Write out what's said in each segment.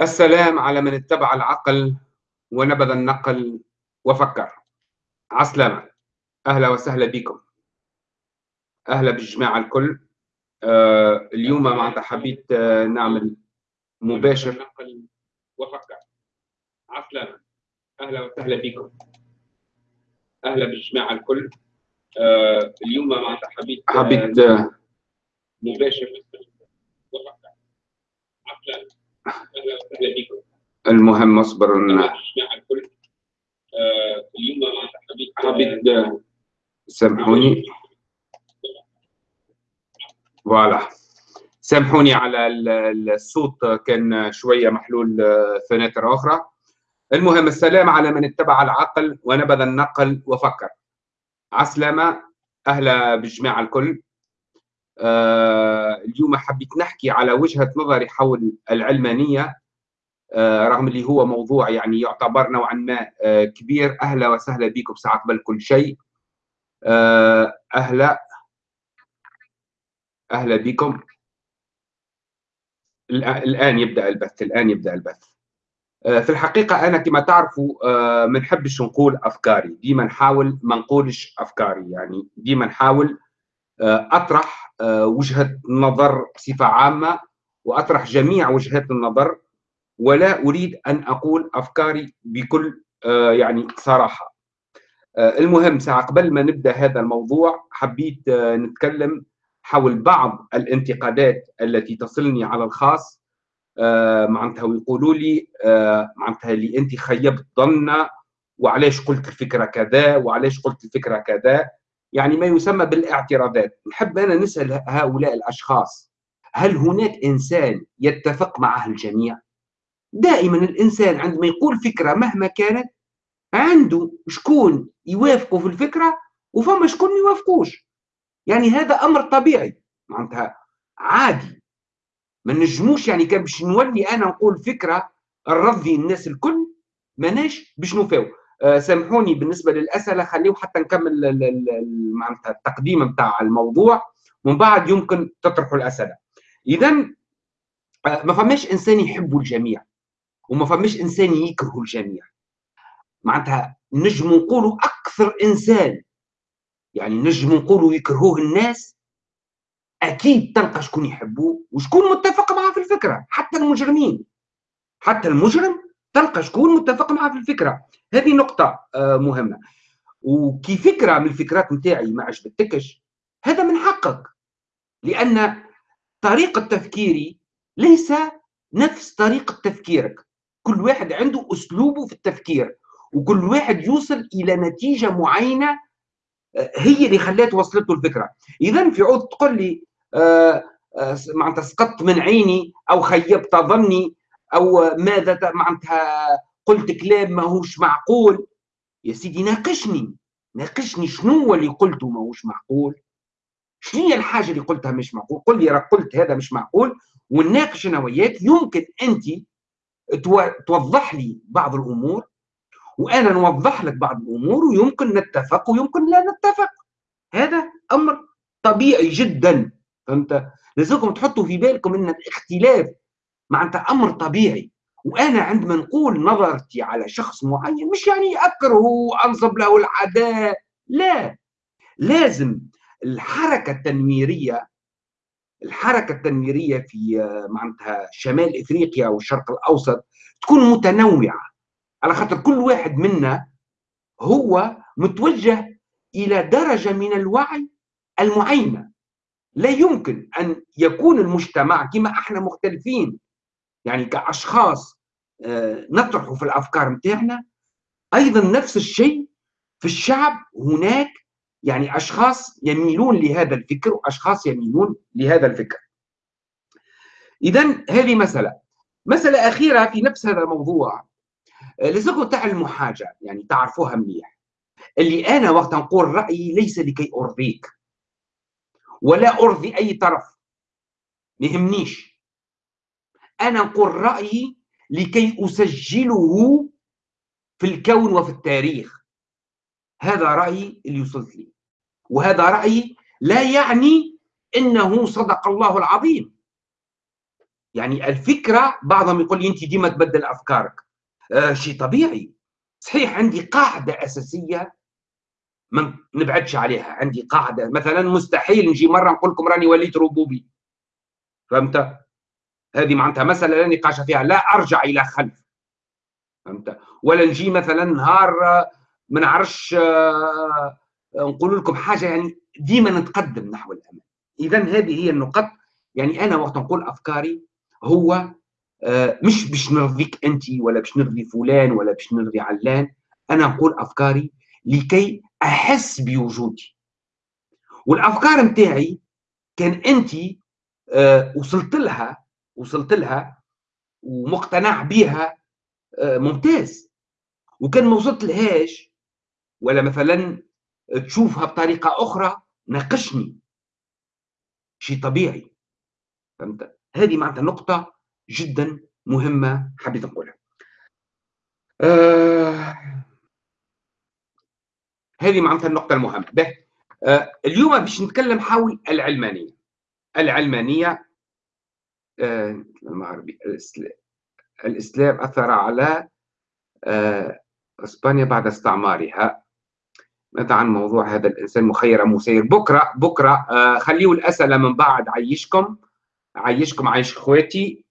السلام على من اتبع العقل ونبذ النقل وفكر. عسلامة. أهلا وسهلا بكم. أهلا بالجماعة الكل. آه اليوم معناتها حبيت آه نعمل مباشر. وفكر. عسلامة. أهلا وسهلا بكم. أهلا بالجماعة الكل. آه اليوم معناتها حبيت حبيت آه مباشر. وفكر. عسلامة. المهم اصبر حبيت سامحوني. فوالا. سامحوني على الصوت كان شوية محلول فناتر أخرى. المهم السلام على من اتبع العقل ونبذ النقل وفكر. عسلامة أهلا بالجماعة الكل. آه اليوم حبيت نحكي على وجهة نظري حول العلمانية آه رغم اللي هو موضوع يعني يعتبر نوعا ما آه كبير. أهلا وسهلا بكم ساعة قبل كل شيء. آه أهلا أهلا بكم. الآن يبدأ البث الآن يبدأ البث. في الحقيقة أنا كما تعرفوا ما نحبش نقول أفكاري. ديما نحاول ما نقولش أفكاري يعني ديما نحاول أطرح وجهة نظر بصفة عامة وأطرح جميع وجهات النظر ولا أريد أن أقول أفكاري بكل يعني صراحة. المهم ساعة قبل ما نبدأ هذا الموضوع حبيت نتكلم حول بعض الانتقادات التي تصلني على الخاص. معناتها ويقولوا لي معناتها اللي انت خيبت ظننا وعلاش قلت الفكرة كذا وعلاش قلت الفكرة كذا. يعني ما يسمى بالاعتراضات. نحب أنا نسأل هؤلاء الأشخاص هل هناك إنسان يتفق معه الجميع؟ دائما الإنسان عندما يقول فكرة مهما كانت عنده شكون يوافقوا في الفكرة وفما شكون ما يوافقوش. يعني هذا أمر طبيعي. معناتها عادي. ما نجموش يعني كان باش نولي أنا نقول فكرة نرضي الناس الكل ماناش باش نوفاو سامحوني بالنسبة للأسئلة خليه حتى نكمل معناتها التقديم نتاع الموضوع. ومن بعد يمكن تطرحوا الأسئلة. اذا أه ما فماش إنسان يحب الجميع وما فماش إنسان يكره الجميع. معناتها نجم نقولوا أكثر إنسان. يعني نجم نقولوا يكرهوه الناس أكيد تلقى شكون يحبوه وشكون متفق معاه في الفكرة حتى المجرمين. حتى المجرم تلقى شكون متفق معاه في الفكرة. هذه نقطة مهمة. وكي فكرة من الفكرات نتاعي ما عجبتكش هذا من حقك. لأن طريقة تفكيري ليس نفس طريقة تفكيرك. كل واحد عنده أسلوبه في التفكير وكل واحد يوصل إلى نتيجة معينة هي اللي خلات وصلته الفكرة. إذا في عود تقول لي آه آه معناتها سقطت من عيني أو خيبت ظني أو ماذا معناتها قلت كلام ماهوش معقول. يا سيدي ناقشني ناقشني شنو هو اللي قلته ماهوش معقول؟ شنو هي الحاجة اللي قلتها مش معقول؟ قل لي راك قلت هذا مش معقول ونناقش أنا وياك يمكن أنت توضح لي بعض الأمور وأنا نوضح لك بعض الأمور ويمكن نتفق ويمكن لا نتفق. هذا أمر طبيعي جدا. فهمت؟ لازمكم تحطوا في بالكم إن الاختلاف معناتها أمر طبيعي. وأنا عندما نقول نظرتي على شخص معين مش يعني أكرهه وأنصب له العداء لا. لازم الحركة التنويريه الحركة التنويريه في معناتها شمال إفريقيا والشرق الأوسط تكون متنوعة. على خاطر كل واحد منا هو متوجه إلى درجة من الوعي المعينة. لا يمكن أن يكون المجتمع كما إحنا مختلفين. يعني كأشخاص نطرح في الأفكار نتاعنا أيضا نفس الشيء في الشعب هناك يعني أشخاص يميلون لهذا الفكر وأشخاص يميلون لهذا الفكر. اذا هذه مسألة. مسألة أخيرة في نفس هذا الموضوع. لازمكم تعلموا حاجة يعني تعرفوها مليح. اللي أنا وقت نقول رأيي ليس لكي أرضيك ولا أرضي أي طرف. ما يهمنيش. أنا نقول رأيي لكي أسجله في الكون وفي التاريخ. هذا رأيي اللي وصلت لي. وهذا رأيي لا يعني إنه صدق الله العظيم. يعني الفكرة بعضهم يقول لي أنت ديما تبدل أفكارك. آه شيء طبيعي. صحيح عندي قاعدة أساسية ما نبعدش عليها. عندي قاعدة مثلا مستحيل نجي مرة نقول لكم راني وليت ربوبي. فهمت؟ هذه معناتها مسألة لا نقاش فيها لا أرجع إلى خلف. فهمت؟ ولا نجي مثلا نهار ما نعرفش آه، نقول لكم حاجة يعني ديما نتقدم نحو الامام اذا هذه هي النقط يعني أنا وقت نقول أفكاري هو آه، مش باش نرضيك أنت ولا باش نرضي فلان ولا باش نرضي علان. أنا نقول أفكاري لكي أحس بوجودي. والأفكار نتاعي كان أنت آه، وصلت لها وصلت لها ومقتنع بها آه، ممتاز. وكان ما وصلت لهاش ولا مثلا تشوفها بطريقة أخرى ناقشني. شيء طبيعي. فهمت؟ هذه معناتها نقطة جدا مهمة حبيت نقولها. آه هذه معناتها النقطة المهمة. به آه اليوم باش نتكلم حول العلمانية. العلمانية آه المعربي الإسلام أثر على آه إسبانيا بعد استعمارها. ماذا عن موضوع هذا الإنسان مخير مسير. بكره بكرة آه خليه الأسئلة من بعد عيشكم. عيشكم عيش إخواتي.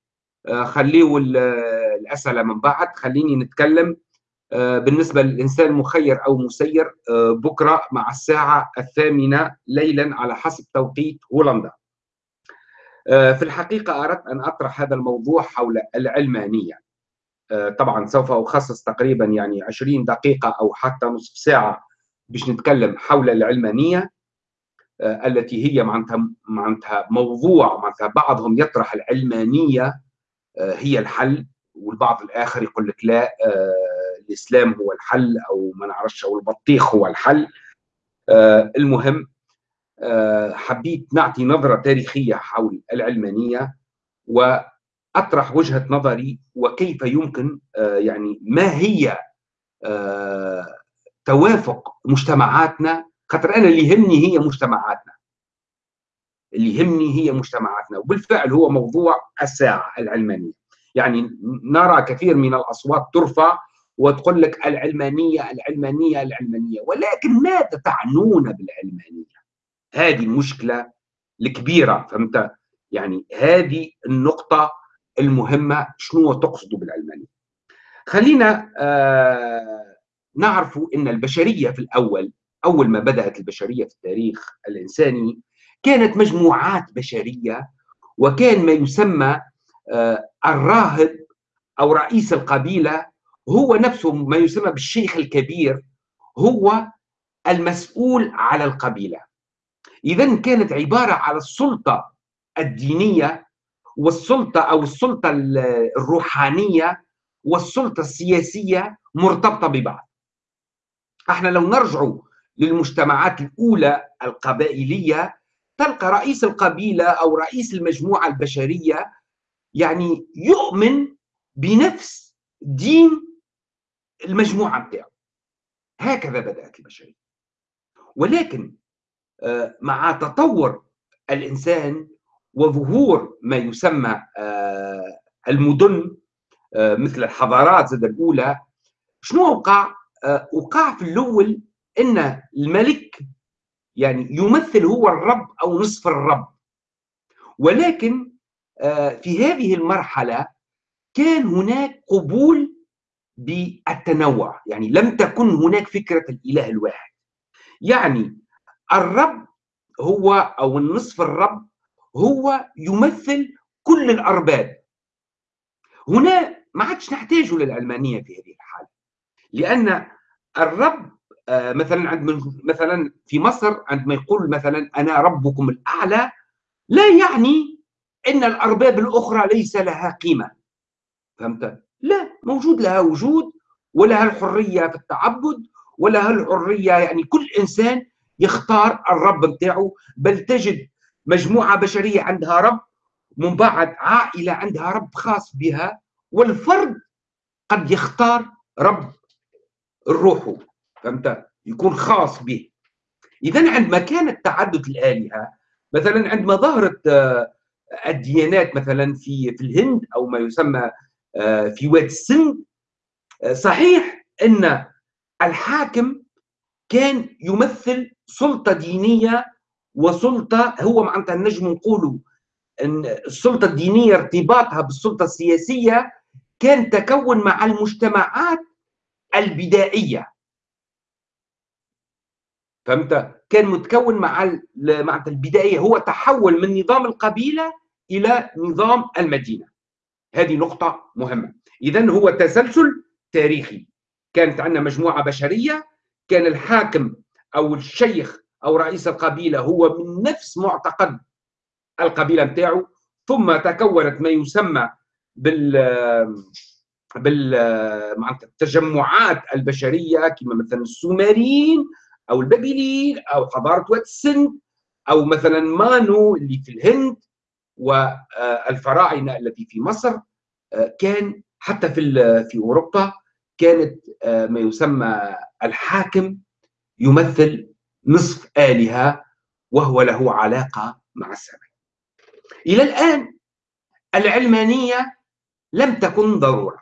آه خليه الأسئلة من بعد. خليني نتكلم آه بالنسبة للإنسان مخير أو مسير آه بكرة مع الساعة الثامنة ليلا على حسب توقيت هولندا. آه، في الحقيقة أردت أن أطرح هذا الموضوع حول العلمانية. آه، طبعا سوف أخصص تقريبا يعني 20 دقيقة أو حتى نصف ساعة باش نتكلم حول العلمانية آه، التي هي معناتها معناتها موضوع معناتها بعضهم يطرح العلمانية آه، هي الحل والبعض الآخر يقول لك لا الإسلام هو الحل أو ما نعرفش أو البطيخ هو الحل. المهم حبيت نعطي نظرة تاريخية حول العلمانية وأطرح وجهة نظري وكيف يمكن يعني ما هي توافق مجتمعاتنا. خاطر أنا اللي يهمني هي مجتمعاتنا. اللي يهمني هي مجتمعاتنا. وبالفعل هو موضوع الساعة العلمانية. يعني نرى كثير من الأصوات ترفع وتقول لك العلمانية العلمانية العلمانية. ولكن ماذا تعنون بالعلمانية؟ هذه المشكلة الكبيرة فهمت؟ يعني هذه النقطة المهمة شنو تقصدوا بالعلمانيه؟ خلينا آه نعرف إن البشرية في الأول أول ما بدأت البشرية في التاريخ الإنساني كانت مجموعات بشرية وكان ما يسمى آه، الراهب أو رئيس القبيلة هو نفسه ما يسمى بالشيخ الكبير هو المسؤول على القبيلة إذا كانت عبارة على السلطة الدينية والسلطة أو السلطة الروحانية والسلطة السياسية مرتبطة ببعض. إحنا لو نرجع للمجتمعات الأولى القبائلية تلقى رئيس القبيلة أو رئيس المجموعة البشرية يعني يؤمن بنفس دين المجموعة بتاعه. هكذا بدأت البشرية. ولكن مع تطور الإنسان وظهور ما يسمى آه، المدن آه، مثل الحضارات الأولى شنو وقع؟ آه، وقع في الأول إن الملك يعني يمثل هو الرب أو نصف الرب. ولكن آه، في هذه المرحلة كان هناك قبول بالتنوع يعني لم تكن هناك فكرة الإله الواحد. يعني الرب هو أو النصف الرب هو يمثل كل الأرباب. هنا ما عادش نحتاج للعلمانيه في هذه الحالة لأن الرب آه، مثلا عند مثلا في مصر عندما يقول مثلا أنا ربكم الأعلى لا يعني إن الأرباب الأخرى ليس لها قيمة. فهمت؟ لا موجود لها وجود ولها الحرية في التعبد ولها الحرية يعني كل إنسان يختار الرب بتاعه. بل تجد مجموعة بشرية عندها رب من بعد عائلة عندها رب خاص بها والفرد قد يختار رب الروح فهمت؟ يكون خاص به. اذا عندما كانت تعدد الآلهة مثلا عندما ظهرت آه، الديانات مثلا في في الهند أو ما يسمى آه، في واد السند آه، صحيح أن الحاكم كان يمثل سلطة دينية وسلطة هو معناتها نجم نقولوا إن السلطة الدينية ارتباطها بالسلطة السياسية كان تكون مع المجتمعات البدائية. فهمت؟ كان متكون مع مع البدايه هو تحول من نظام القبيلة إلى نظام المدينة. هذه نقطة مهمة. اذا هو تسلسل تاريخي. كانت عندنا مجموعة بشرية كان الحاكم أو الشيخ أو رئيس القبيلة هو من نفس معتقد القبيلة نتاعو ثم تكونت ما يسمى بال بال التجمعات البشرية كما مثلا السومريين أو البابليين أو حضارة واد السند أو مثلا مانو اللي في الهند والفراعنة التي في مصر كان حتى في في أوروبا كانت ما يسمى الحاكم يمثل نصف آلهة وهو له علاقة مع السماء. إلى الآن العلمانية لم تكن ضرورة.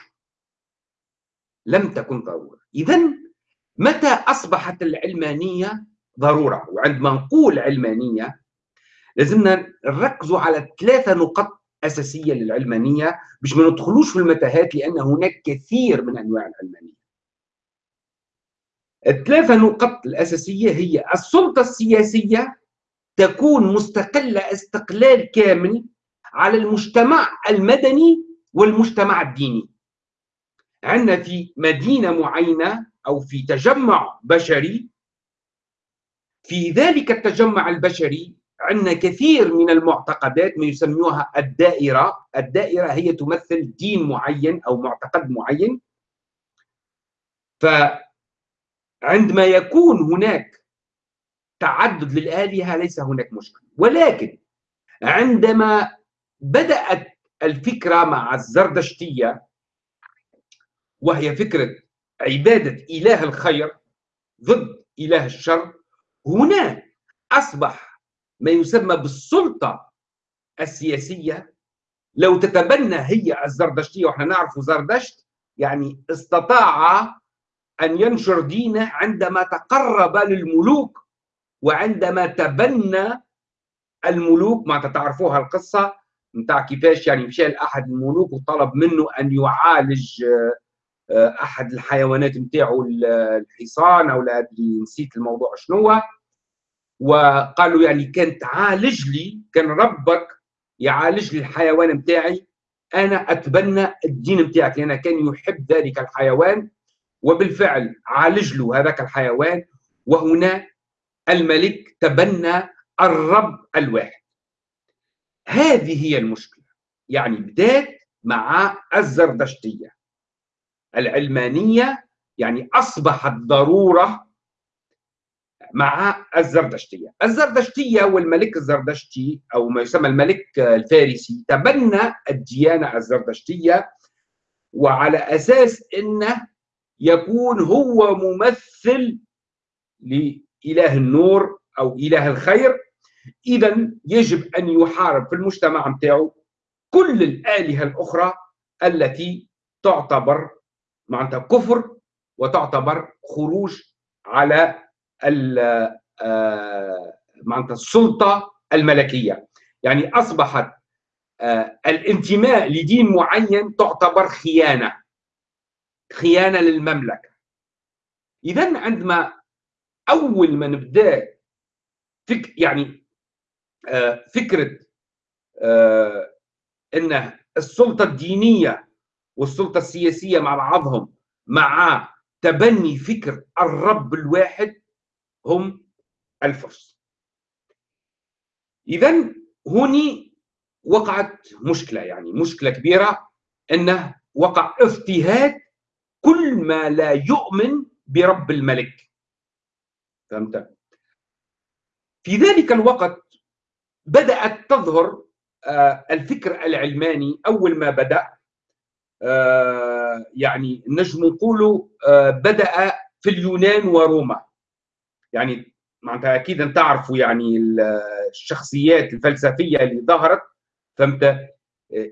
لم تكن ضرورة. اذا متى أصبحت العلمانية ضرورة؟ وعندما نقول علمانية لازمنا نركزوا على ثلاثة نقط أساسية للعلمانية باش ما ندخلوش في المتاهات لأن هناك كثير من أنواع العلمانية. الثلاثة نقط الأساسية هي السلطة السياسية تكون مستقلة استقلال كامل على المجتمع المدني والمجتمع الديني. عندنا في مدينة معينة أو في تجمع بشري في ذلك التجمع البشري عندنا كثير من المعتقدات ما يسموها الدائرة. الدائرة هي تمثل دين معين أو معتقد معين. فعندما يكون هناك تعدد للآلهة ليس هناك مشكلة. ولكن عندما بدأت الفكرة مع الزردشتية وهي فكرة عبادة إله الخير ضد إله الشر هنا أصبح ما يسمى بالسلطة السياسية. لو تتبنى هي الزردشتية وإحنا نعرف زردشت يعني استطاع أن ينشر دينه عندما تقرب للملوك وعندما تبنى الملوك ما تعرفوها القصة؟ نتاع كيفاش يعني مشى لأحد الملوك وطلب منه أن يعالج آه، أحد الحيوانات نتاعو الحصان أو لا أدري نسيت الموضوع شنو وقالوا يعني كان تعالج لي كان ربك يعالج لي الحيوان نتاعي أنا أتبنى الدين نتاعك لأن كان يحب ذلك الحيوان. وبالفعل عالج له هذاك الحيوان وهنا الملك تبنى الرب الواحد. هذه هي المشكلة يعني بدات مع الزردشتية. العلمانية يعني أصبحت ضرورة مع الزردشتية، الزردشتية والملك الزردشتي أو ما يسمى الملك الفارسي تبنى الديانة الزردشتية وعلى أساس إنه يكون هو ممثل لإله النور أو إله الخير. اذا يجب أن يحارب في المجتمع نتاعو كل الآلهة الأخرى التي تعتبر معناتها كفر وتعتبر خروج على آه، معناتها السلطة الملكية. يعني أصبحت آه، الانتماء لدين معين تعتبر خيانة. خيانة للمملكة. اذا عندما أول ما نبدأ فك يعني آه، فكرة إن السلطة الدينية والسلطة السياسية مع بعضهم مع تبني فكر الرب الواحد هم الفرس. إذا هوني وقعت مشكلة يعني مشكلة كبيرة أنه وقع اضطهاد كل ما لا يؤمن برب الملك. فهمت؟ في ذلك الوقت بدأت تظهر آه، الفكر العلماني أول ما بدأ آه، يعني نجم نقولوا آه، بدأ في اليونان وروما. يعني معناتها أكيد أنت تعرفوا يعني الشخصيات الفلسفية اللي ظهرت. فهمت؟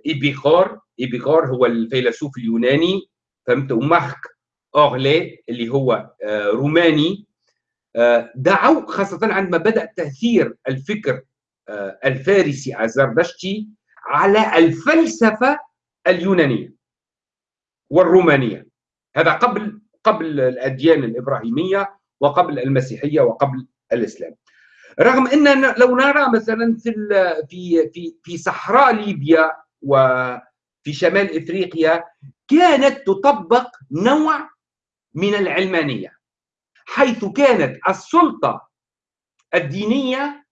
إيبيغور. إيبيغور هو الفيلسوف اليوناني. فهمت؟ ومارك أورلي اللي هو روماني دعوا خاصة عندما بدأ تأثير الفكر الفارسي الزردشتي على الفلسفة اليونانية والرومانية. هذا قبل قبل الأديان الإبراهيمية وقبل المسيحية وقبل الإسلام. رغم إن لو نرى مثلا في في في صحراء ليبيا وفي شمال إفريقيا كانت تطبق نوع من العلمانية حيث كانت السلطة الدينية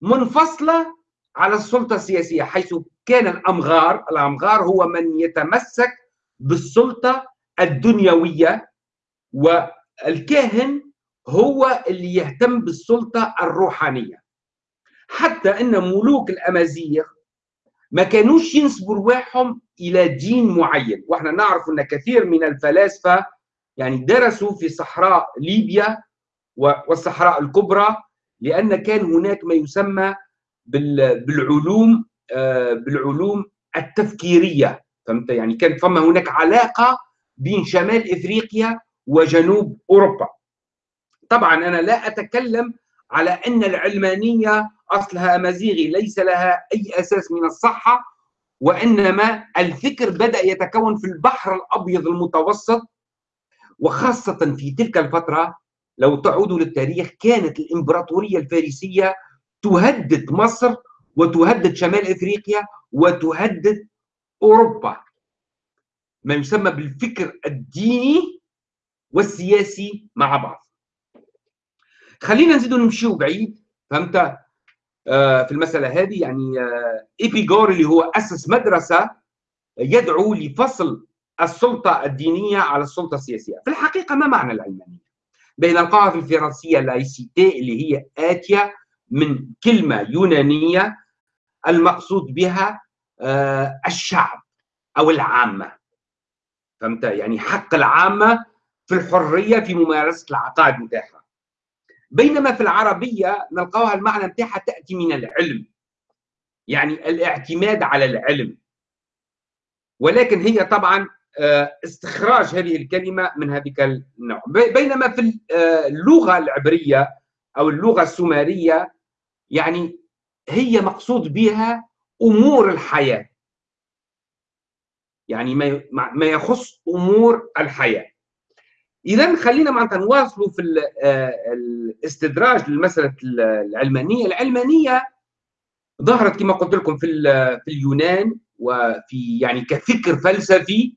منفصلة على السلطة السياسية حيث كان الأمغار الأمغار هو من يتمسك بالسلطة الدنيوية والكاهن هو اللي يهتم بالسلطة الروحانية. حتى أن ملوك الأمازيغ ما كانوش ينسبوا رواحهم إلى دين معين. وإحنا نعرف أن كثير من الفلاسفة يعني درسوا في صحراء ليبيا والصحراء الكبرى لأن كان هناك ما يسمى بالعلوم آه، بالعلوم التفكيرية. فهمت؟ يعني كان فما هناك علاقة بين شمال إفريقيا وجنوب أوروبا. طبعا أنا لا أتكلم على أن العلمانية أصلها امازيغي ليس لها أي أساس من الصحة وإنما الفكر بدأ يتكون في البحر الأبيض المتوسط وخاصة في تلك الفترة لو تعودوا للتاريخ كانت الإمبراطورية الفارسية تهدد مصر وتهدد شمال إفريقيا وتهدد أوروبا. ما يسمى بالفكر الديني والسياسي مع بعض. خلينا نزيدوا نمشيو بعيد فهمت؟ في المسألة هذه يعني آه ايبيغور اللي هو أسس مدرسة يدعو لفصل السلطة الدينية على السلطة السياسية. في الحقيقة ما معنى العلمانيه بين القاعدة الفرنسية لايسيتي اللي هي اتيه من كلمة يونانية المقصود بها آه الشعب أو العامة. فهمت؟ يعني حق العامة في الحرية في ممارسة العقائد نتاعها بينما في العربية نلقاها المعنى نتاعها تأتي من العلم. يعني الاعتماد على العلم. ولكن هي طبعا آه، استخراج هذه الكلمة من هذيك النوع. بينما في آه، اللغة العبرية أو اللغة السومرية يعني هي مقصود بها أمور الحياة. يعني ما يخص أمور الحياة. اذا خلينا معناتها نواصلوا في آه، الاستدراج للمساله العلمانية، العلمانية ظهرت كما قلت لكم في في اليونان وفي يعني كفكر فلسفي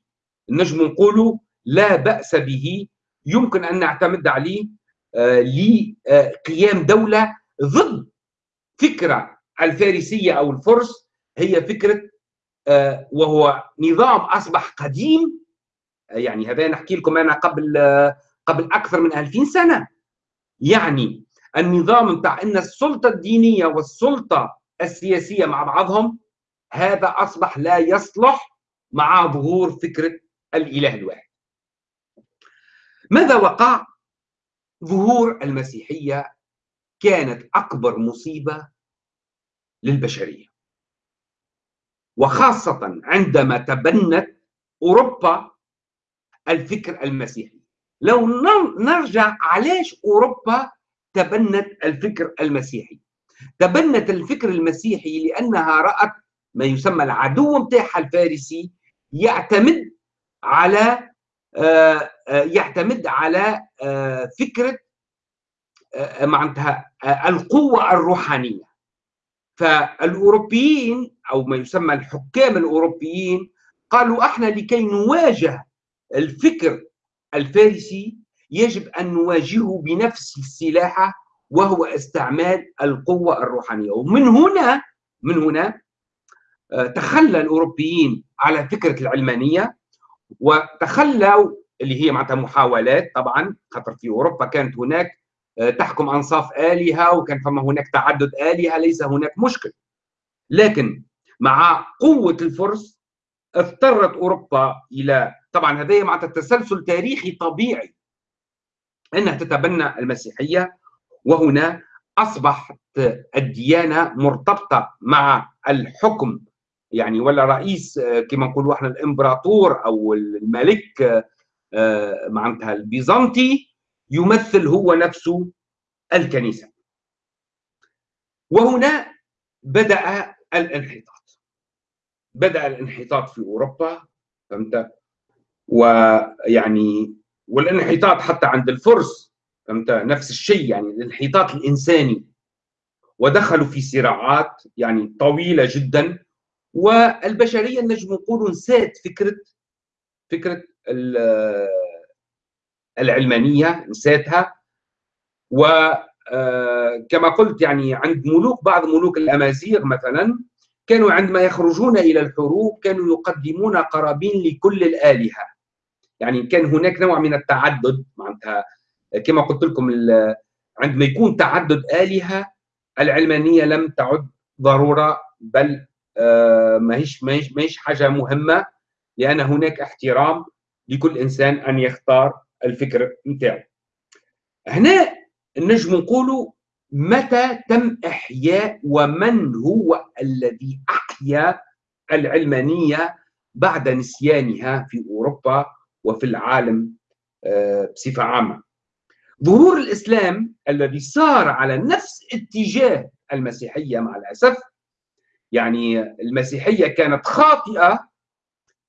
نجم نقولوا لا بأس به. يمكن أن نعتمد عليه آه، لقيام دولة ضد فكرة الفارسية أو الفرس. هي فكرة آه، وهو نظام أصبح قديم يعني هذا نحكي لكم أنا قبل قبل أكثر من 2000 سنة. يعني النظام بتاع إن السلطة الدينية والسلطة السياسية مع بعضهم هذا أصبح لا يصلح مع ظهور فكرة الإله الواحد. ماذا وقع؟ ظهور المسيحية كانت أكبر مصيبة للبشرية. وخاصة عندما تبنت أوروبا الفكر المسيحي. لو نرجع علاش أوروبا تبنت الفكر المسيحي. تبنت الفكر المسيحي لأنها رأت ما يسمى العدو متاعها الفارسي يعتمد على آه، آه، يعتمد على آه، فكرة معناتها القوة الروحانية. فالأوروبيين أو ما يسمى الحكام الأوروبيين قالوا إحنا لكي نواجه الفكر الفارسي يجب أن نواجهه بنفس السلاحة وهو استعمال القوة الروحانية. ومن هنا من هنا آه، تخلى الأوروبيين على فكرة العلمانية وتخلوا اللي هي معناتها محاولات طبعا خاطر في أوروبا. كانت هناك آه، تحكم أنصاف آلهة وكان فما هناك تعدد آلهة ليس هناك مشكل. لكن مع قوة الفرس اضطرت أوروبا إلى طبعا هذا معناتها تسلسل تاريخي طبيعي إنها تتبنى المسيحية وهنا أصبحت الديانة مرتبطة مع الحكم. يعني ولا رئيس كما نقولوا إحنا الإمبراطور أو الملك معناتها البيزنطي يمثل هو نفسه الكنيسة. وهنا بدأ الانحطاط. بدأ الانحطاط في أوروبا. فهمت؟ ويعني والانحطاط حتى عند الفرس فهمت؟ نفس الشيء يعني الانحطاط الإنساني. ودخلوا في صراعات يعني طويلة جدا والبشرية نجم نقول نسات فكرة فكرة العلمانية نساتها. وكما قلت يعني عند ملوك بعض ملوك الأمازيغ مثلا كانوا عندما يخرجون إلى الحروب كانوا يقدمون قرابين لكل الآلهة. يعني كان هناك نوع من التعدد معناتها كما قلت لكم عندما يكون تعدد آلهة العلمانية لم تعد ضرورة بل آه، ماهيش ماهيش ماهيش حاجة مهمة لأن هناك احترام لكل إنسان أن يختار الفكر نتاعو. هنا نجم نقولوا متى تم إحياء ومن هو الذي أحيا العلمانية بعد نسيانها في أوروبا؟ وفي العالم آه، بصفة عامة. ظهور الإسلام الذي صار على نفس اتجاه المسيحية مع الأسف يعني المسيحية كانت خاطئة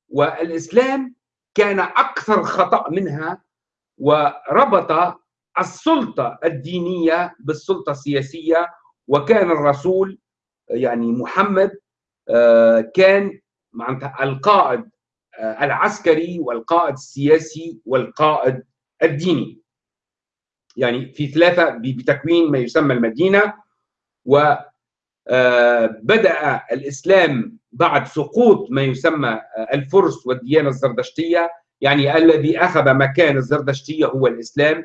والإسلام كان أكثر خطأ منها وربط السلطة الدينية بالسلطة السياسية وكان الرسول يعني محمد آه، كان القائد العسكري والقائد السياسي والقائد الديني. يعني في ثلاثة بتكوين ما يسمى المدينة و آه، الإسلام بعد سقوط ما يسمى آه، الفرس والديانة الزردشتية. يعني الذي أخذ مكان الزردشتية هو الإسلام.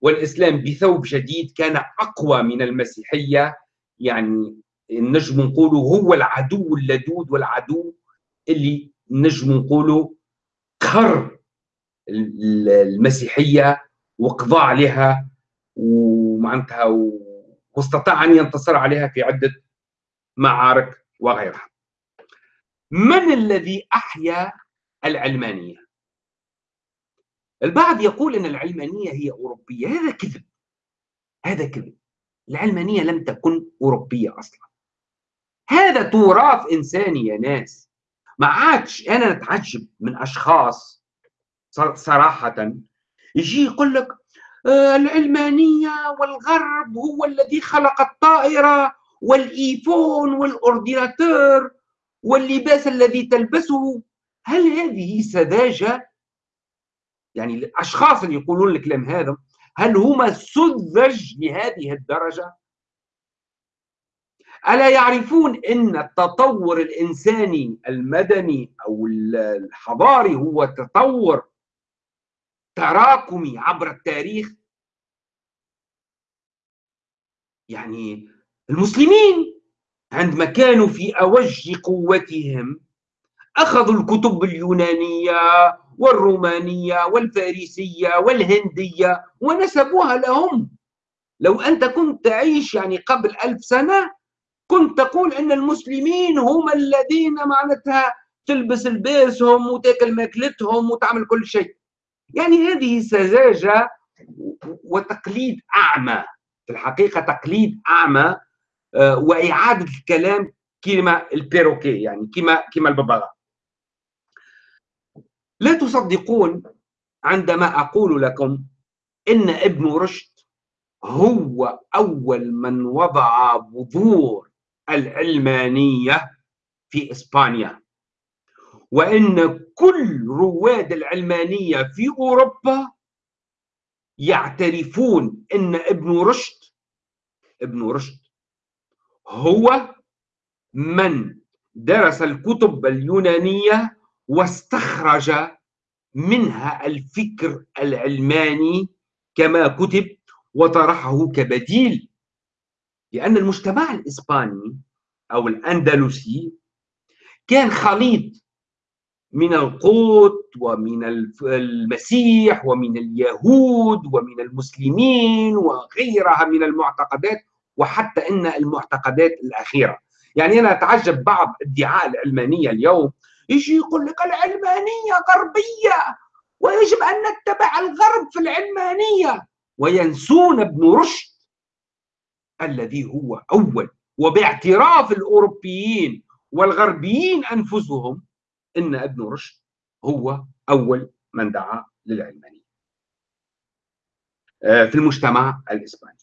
والإسلام بثوب جديد كان أقوى من المسيحية. يعني نجم نقوله هو العدو اللدود والعدو اللي نجم نقوله قهر المسيحية وقضى عليها ومعناتها واستطاع أن ينتصر عليها في عدة معارك وغيرها. من الذي أحيا العلمانية؟ البعض يقول أن العلمانية هي أوروبية. هذا كذب. هذا كذب. العلمانية لم تكن أوروبية أصلا. هذا تراث إنساني يا ناس. ما عادش أنا نتعجب من أشخاص صراحة. يجي يقول لك آه، العلمانية والغرب هو الذي خلق الطائرة والإيفون والأورديناتور واللباس الذي تلبسه. هل هذه سذاجة؟ يعني الأشخاص اللي يقولون الكلام هذا هل هم سذج لهذه الدرجة؟ ألا يعرفون إن التطور الإنساني المدني أو الحضاري هو تطور تراكمي عبر التاريخ؟ يعني المسلمين عندما كانوا في أوج قوتهم أخذوا الكتب اليونانية والرومانية والفارسية والهندية ونسبوها لهم. لو أنت كنت تعيش يعني قبل ألف سنة كنت تقول أن المسلمين هم الذين معناتها تلبس لباسهم وتاكل ماكلتهم وتعمل كل شيء. يعني هذه سذاجة وتقليد أعمى في الحقيقة تقليد أعمى آه، وإعادة الكلام كما البيروكي يعني كما كما الببغاء لا تصدقون عندما أقول لكم إن ابن رشد هو أول من وضع بذور العلمانية في إسبانيا. وإن كل رواد العلمانية في أوروبا يعترفون إن ابن رشد ابن رشد هو من درس الكتب اليونانية واستخرج منها الفكر العلماني كما كتب وطرحه كبديل. لأن المجتمع الإسباني أو الأندلسي كان خليط من القوط ومن المسيح ومن اليهود ومن المسلمين وغيرها من المعتقدات وحتى إن المعتقدات الأخيرة. يعني أنا أتعجب بعض ادعاء العلمانيه اليوم يجي يقول لك العلمانيه غربية ويجب أن نتبع الغرب في العلمانية وينسون ابن رشد. الذي هو أول. وباعتراف الأوروبيين والغربيين أنفسهم إن ابن رشد هو أول من دعا للعلمانيه آه، في المجتمع الإسباني.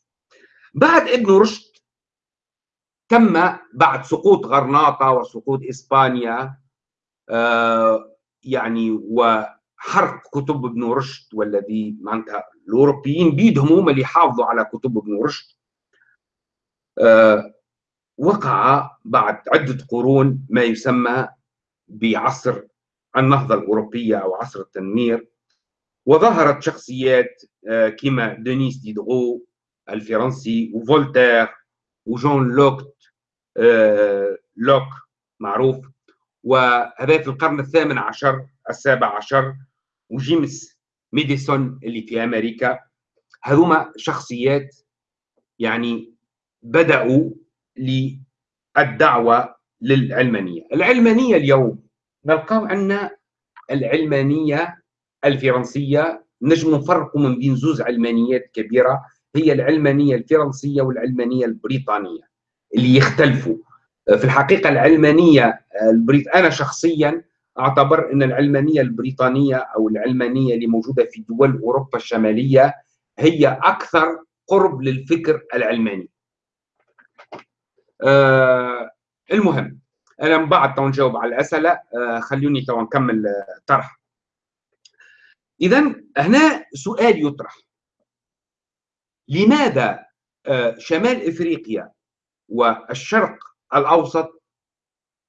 بعد ابن رشد تم بعد سقوط غرناطة وسقوط إسبانيا آه، يعني وحرق كتب ابن رشد والذي معناتها الأوروبيين بيدهم هم اللي حافظوا على كتب ابن رشد. وقع بعد عدة قرون ما يسمى بعصر النهضة الأوروبية أو عصر التنوير وظهرت شخصيات آه، كما دينيس ديدرو الفرنسي وفولتير وجون لوك لوك معروف وهذا في القرن الثامن عشر السابع عشر وجيمس ماديسون اللي في أمريكا. هذوما شخصيات يعني بدأوا للدعوة للعلمانية العلمانية اليوم نلقاو عندنا العلمانية الفرنسية نجم نفرقوا من بين زوز علمانيات كبيرة هي العلمانية الفرنسية والعلمانية البريطانية اللي يختلفوا في الحقيقة العلمانية البريط أنا شخصيا أعتبر أن العلمانية البريطانية أو العلمانية اللي موجودة في دول أوروبا الشمالية هي أكثر قرب للفكر العلماني. آه المهم أنا من بعد تو نجاوب على الأسئلة آه خلوني تو نكمل الطرح. اذا هنا سؤال يطرح لماذا آه شمال إفريقيا والشرق الأوسط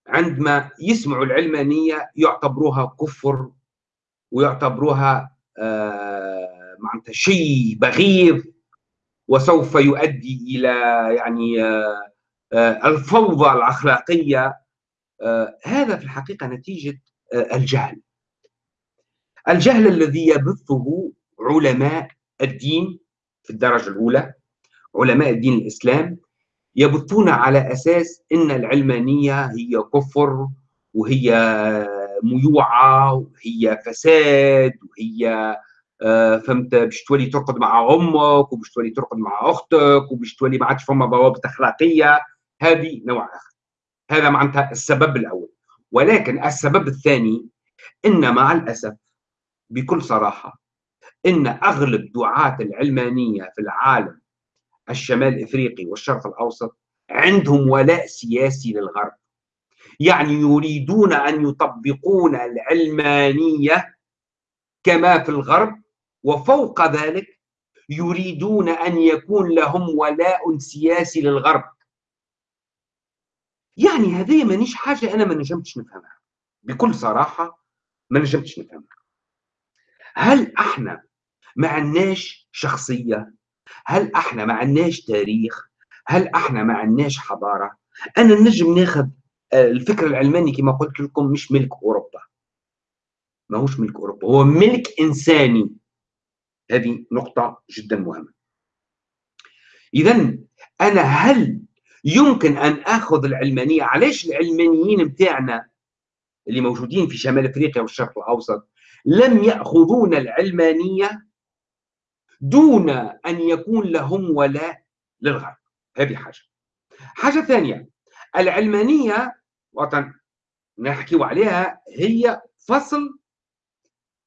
عندما يسمعوا العلمانية يعتبروها كفر ويعتبروها آه معناتها شيء بغيض وسوف يؤدي إلى يعني آه آه الفوضى الأخلاقية آه هذا في الحقيقة نتيجة آه الجهل. الجهل الذي يبثه علماء الدين في الدرجة الأولى علماء الدين الإسلام يبثون على أساس إن العلمانية هي كفر وهي ميوعة وهي فساد وهي آه، فهمت باش تولي ترقد مع أمك وباش تولي ترقد مع أختك وباش تولي ما عادش فما ضوابط أخلاقية. هذه نوع آخر. هذا معناتها السبب الأول. ولكن السبب الثاني إن مع الأسف بكل صراحة إن أغلب دعاة العلمانية في العالم الشمال الافريقي والشرق الأوسط عندهم ولاء سياسي للغرب. يعني يريدون أن يطبقون العلمانية كما في الغرب وفوق ذلك يريدون أن يكون لهم ولاء سياسي للغرب. يعني هذه مانيش حاجة أنا ما نجمتش نفهمها. بكل صراحة ما نجمتش نفهمها. هل إحنا ما عندناش شخصية؟ هل إحنا ما عندناش تاريخ؟ هل إحنا ما عندناش حضارة؟ أنا نجم ناخذ آه، الفكر العلماني كما قلت لكم مش ملك أوروبا. ما هوش ملك أوروبا هو ملك إنساني. هذه نقطة جدا مهمة. اذا أنا هل يمكن أن آخذ العلمانية. علاش العلمانيين بتاعنا اللي موجودين في شمال أفريقيا والشرق الأوسط لم يأخذون العلمانية دون أن يكون لهم ولاء للغرب؟ هذه حاجة. حاجة ثانية العلمانية وطن نحكي عليها هي فصل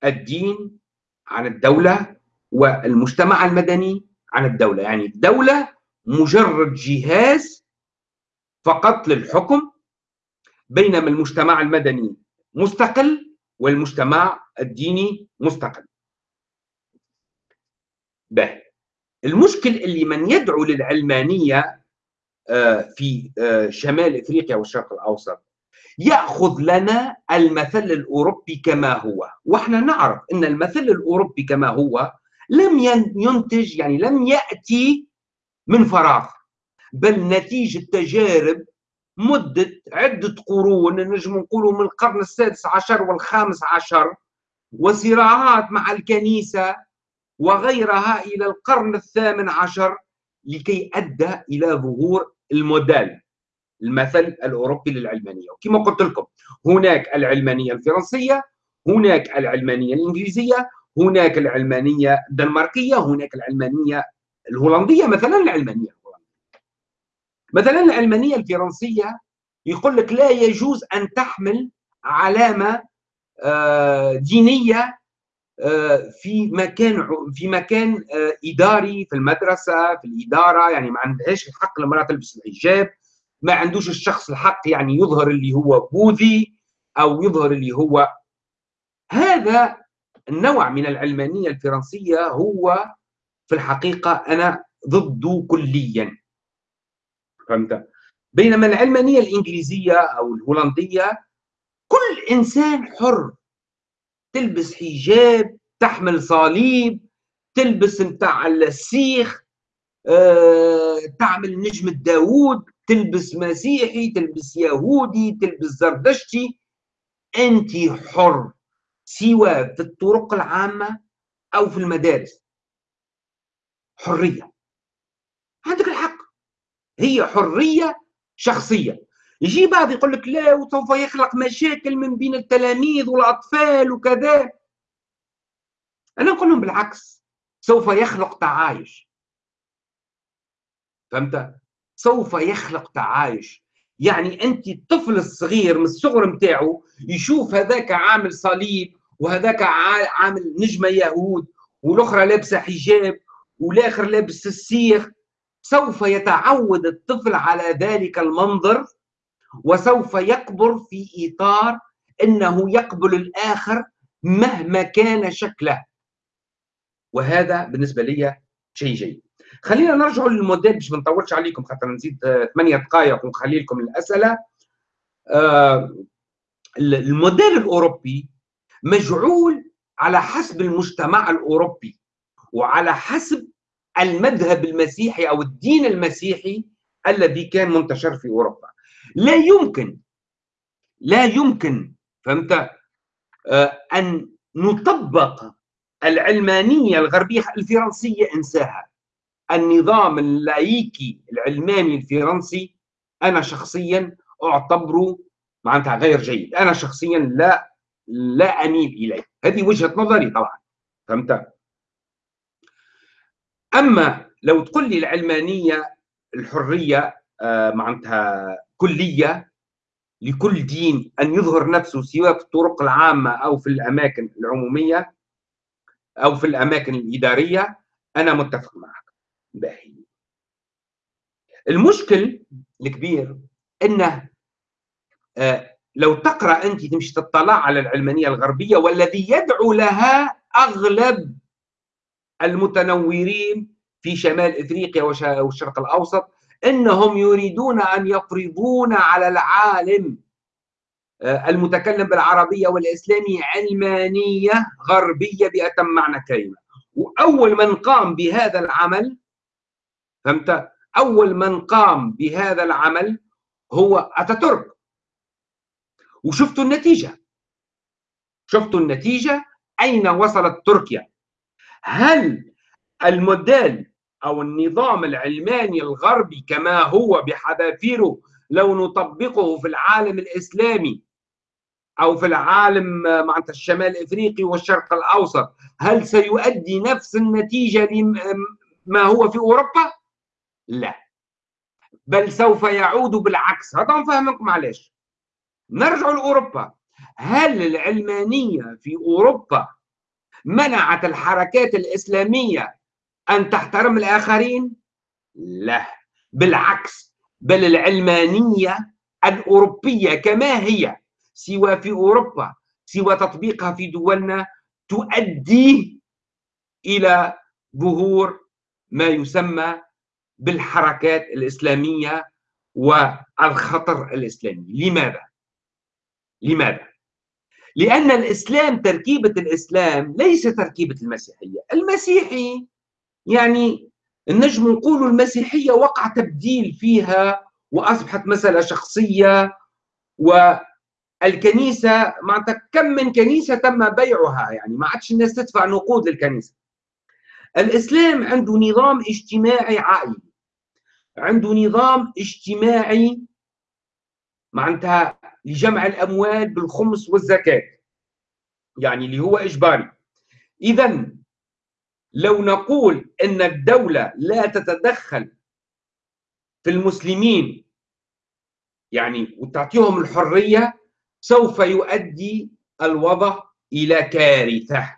الدين عن الدولة والمجتمع المدني عن الدولة. يعني الدولة مجرد جهاز فقط للحكم بينما المجتمع المدني مستقل والمجتمع الديني مستقل. به المشكل اللي من يدعو للعلمانية آه، في آه، شمال إفريقيا والشرق الأوسط يأخذ لنا المثل الأوروبي كما هو. وإحنا نعرف إن المثل الأوروبي كما هو لم ينتج يعني لم يأتي من فراغ. بل نتيجة تجارب مدة عدة قرون نجم نقولوا من القرن السادس عشر والخامس عشر وصراعات مع الكنيسة وغيرها إلى القرن الثامن عشر لكي أدى إلى ظهور الموديل. المثل الأوروبي للعلمانية. وكما قلت لكم هناك العلمانية الفرنسية هناك العلمانية الإنجليزية هناك العلمانية الدنماركية هناك العلمانية الهولندية مثلا العلمانية. مثلا العلمانية الفرنسية يقول لك لا يجوز أن تحمل علامة آه، دينية آه، في مكان في مكان آه، إداري في المدرسة في الإدارة يعني ما عندهاش الحق المراه تلبس الحجاب ما عندوش الشخص الحق يعني يظهر اللي هو بوذي أو يظهر اللي هو. هذا النوع من العلمانيه الفرنسية هو في الحقيقة أنا ضده كليا. فهمت؟ بينما العلمانيه الإنجليزية أو الهولندية كل إنسان حر. تلبس حجاب تحمل صليب تلبس متاع السيخ أه، تعمل نجمة داوود تلبس مسيحي تلبس يهودي تلبس زردشتي. أنت حر سواء في الطرق العامة أو في المدارس. حرية. هي حرية شخصية. يجي بعض يقول لك لا وسوف يخلق مشاكل من بين التلاميذ والأطفال وكذا. أنا نقول لهم بالعكس سوف يخلق تعايش. فهمت؟ سوف يخلق تعايش. يعني أنت الطفل الصغير من الصغر نتاعو يشوف هذاك عامل صليب وهذاك عامل نجمة يهود والأخرى لابسة حجاب والآخر لابس السيخ سوف يتعود الطفل على ذلك المنظر وسوف يكبر في إطار أنه يقبل الآخر مهما كان شكله. وهذا بالنسبة لي شيء جيد. خلينا نرجع للموديل باش ما نطولش عليكم خاطر نزيد ثمانية دقائق ونخلي لكم الأسئلة. آه، الموديل الأوروبي مجعول على حسب المجتمع الأوروبي وعلى حسب المذهب المسيحي أو الدين المسيحي الذي كان منتشر في أوروبا. لا يمكن لا يمكن فهمت؟ آه، أن نطبق العلمانية الغربية الفرنسية إنساها. النظام اللايكي العلماني الفرنسي أنا شخصيا أعتبره معناتها غير جيد أنا شخصيا لا لا أميل إليه. هذه وجهة نظري طبعا فهمت؟ أما لو تقول لي العلمانية الحرية آه، معناتها كلية لكل دين أن يظهر نفسه سواء في الطرق العامة أو في الأماكن العمومية أو في الأماكن الإدارية أنا متفق معك. باهي. المشكل الكبير إنه آه لو تقرأ أنت تمشي تطلع على العلمانية الغربية والذي يدعو لها أغلب المتنورين في شمال إفريقيا والشرق الأوسط إنهم يريدون أن يفرضون على العالم آه، المتكلم بالعربية والإسلامي علمانية غربية بأتم معنى الكلمة وأول من قام بهذا العمل فهمت؟ أول من قام بهذا العمل هو أتاتورك. وشفتوا النتيجة؟ شفتوا النتيجة؟ أين وصلت تركيا؟ هل الموديل أو النظام العلماني الغربي كما هو بحذافيره لو نطبقه في العالم الإسلامي أو في العالم معناتها الشمال الإفريقي والشرق الأوسط هل سيؤدي نفس النتيجة لما هو في أوروبا؟ لا. بل سوف يعود بالعكس. هذا نفهمكم علاش نرجع لأوروبا. هل العلمانية في أوروبا منعت الحركات الإسلامية أن تحترم الآخرين؟ لا بالعكس بل العلمانية الأوروبية كما هي سوى في أوروبا سوى تطبيقها في دولنا تؤدي إلى ظهور ما يسمى بالحركات الإسلامية والخطر الإسلامي لماذا؟ لماذا؟ لأن الإسلام تركيبة الإسلام ليس تركيبة المسيحية المسيحي يعني النجم نقول المسيحية وقع تبديل فيها وأصبحت مسألة شخصية والكنيسة معناتها كم من كنيسة تم بيعها يعني ما عادش الناس تدفع نقود للكنيسة. الإسلام عنده نظام اجتماعي عائلي عنده نظام اجتماعي معناتها لجمع الأموال بالخمس والزكاة. يعني اللي هو إجباري. اذا لو نقول أن الدولة لا تتدخل في المسلمين يعني وتعطيهم الحرية سوف يؤدي الوضع إلى كارثة.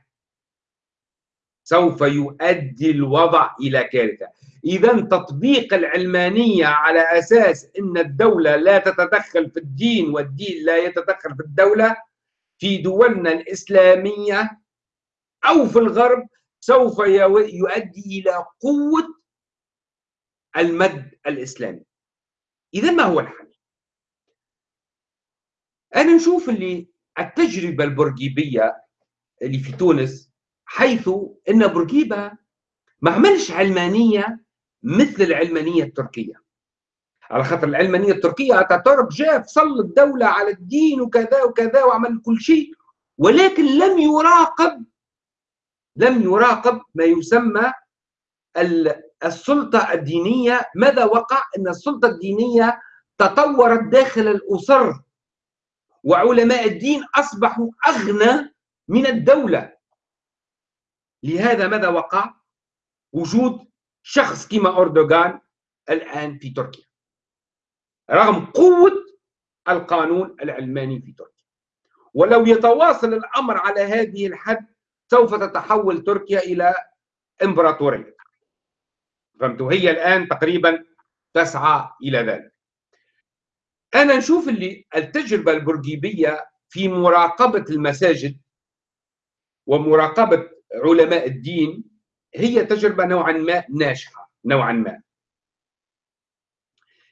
سوف يؤدي الوضع إلى كارثة. اذا تطبيق العلمانية على أساس إن الدولة لا تتدخل في الدين والدين لا يتدخل في الدولة في دولنا الإسلامية أو في الغرب سوف يؤدي إلى قوة المد الإسلامي. اذا ما هو الحل؟ أنا نشوف اللي التجربة البورقيبيه اللي في تونس حيث إن بورقيبة ما عملش علمانية مثل العلمانية التركية. على خاطر العلمانية التركية اتاتورك جاء فصل الدولة على الدين وكذا وكذا وعمل كل شيء ولكن لم يراقب لم يراقب ما يسمى السلطة الدينية. ماذا وقع؟ إن السلطة الدينية تطورت داخل الأسر وعلماء الدين أصبحوا أغنى من الدولة. لهذا ماذا وقع؟ وجود شخص كما أردوغان الآن في تركيا رغم قوة القانون العلماني في تركيا. ولو يتواصل الأمر على هذه الحد سوف تتحول تركيا إلى إمبراطورية. فهمتوا؟ هي الآن تقريبا تسعى إلى ذلك. أنا نشوف اللي التجربة البرجيبية في مراقبة المساجد ومراقبة علماء الدين هي تجربة نوعا ما ناجحة نوعا ما.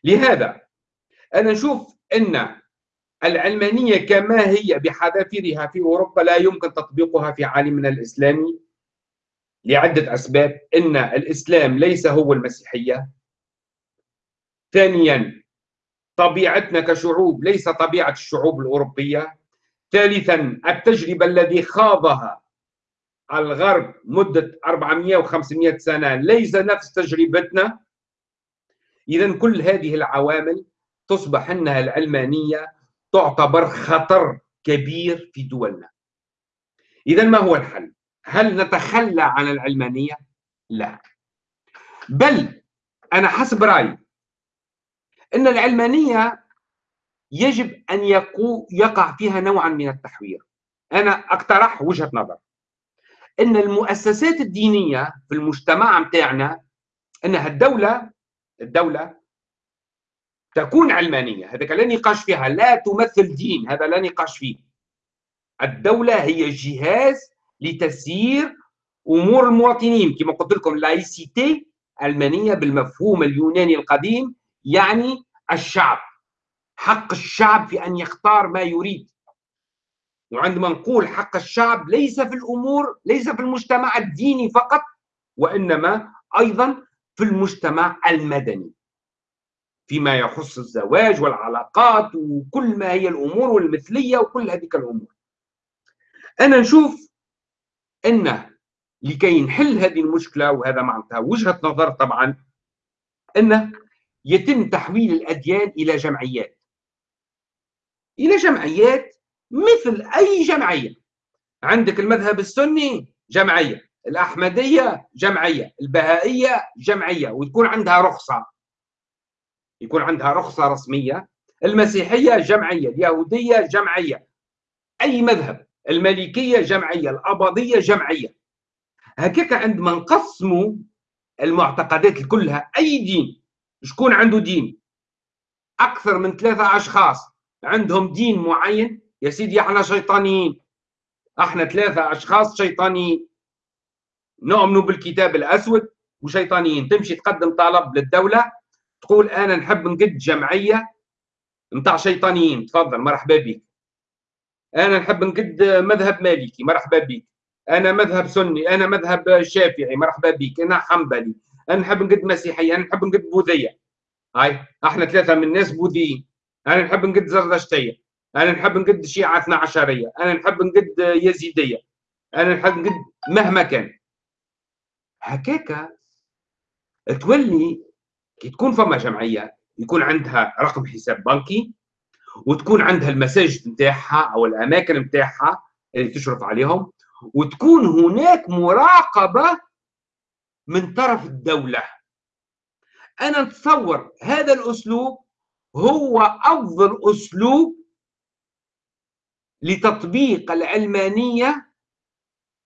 لهذا أنا نشوف أن العلمانية كما هي بحذافيرها في أوروبا لا يمكن تطبيقها في عالمنا الإسلامي لعدة أسباب. أن الإسلام ليس هو المسيحية. ثانيا طبيعتنا كشعوب ليس طبيعة الشعوب الأوروبية. ثالثا التجربة الذي خاضها الغرب مدة 400 و500 سنة. ليس نفس تجربتنا. إذا كل هذه العوامل تصبح أنها العلمانية تعتبر خطر كبير في دولنا. إذا ما هو الحل؟ هل نتخلى عن العلمانية؟ لا. بل أنا حسب رأيي أن العلمانية يجب أن يقع فيها نوعا من التحوير. أنا أقترح وجهة نظر. إن المؤسسات الدينية في المجتمع متاعنا إنها الدولة الدولة تكون علمانية. هذا لا نقاش فيها لا تمثل دين هذا لا نقاش فيه. الدولة هي جهاز لتسيير أمور المواطنين. كما قلت لكم لايسيتي علمانيه بالمفهوم اليوناني القديم يعني الشعب حق الشعب في أن يختار ما يريد. وعندما نقول حق الشعب ليس في الأمور ليس في المجتمع الديني فقط وإنما أيضا في المجتمع المدني. فيما يخص الزواج والعلاقات وكل ما هي الأمور والمثلية وكل هذه الأمور. أنا نشوف إن لكي نحل هذه المشكلة وهذا معناتها وجهة نظر طبعا إن يتم تحويل الأديان إلى جمعيات. إلى جمعيات مثل أي جمعية. عندك المذهب السني جمعية الأحمدية جمعية البهائية جمعية وتكون عندها رخصة. يكون عندها رخصة رسمية. المسيحية جمعية اليهودية جمعية. أي مذهب. المالكية جمعية الأباضية جمعية. هكاك عندما نقسموا المعتقدات كلها أي دين؟ شكون عنده دين؟ أكثر من ثلاثة أشخاص. عندهم دين معين؟ يا سيدي إحنا شيطانيين إحنا ثلاثة أشخاص شيطانيين. نؤمن بالكتاب الأسود وشيطانيين. تمشي تقدم طلب للدولة. تقول أنا نحب نقد جمعية نتاع شيطانيين. تفضل مرحبا بك. أنا نحب نقد مذهب مالكي مرحبا بك. أنا مذهب سني أنا مذهب شافعي مرحبا بك. أنا حنبلي. أنا نحب نقد مسيحيه أنا نحب نقد بوذية. هاي إحنا ثلاثة من الناس بوذيين. أنا نحب نقد زردشتية. أنا نحب نقد شيعة 12 أنا نحب نقد يزيدية أنا نحب نقد مهما كان. هكاك تولي كي تكون فما جمعية يكون عندها رقم حساب بنكي وتكون عندها المساجد نتاعها أو الأماكن نتاعها اللي تشرف عليهم وتكون هناك مراقبة من طرف الدولة. أنا نتصور هذا الأسلوب هو أفضل أسلوب لتطبيق العلمانية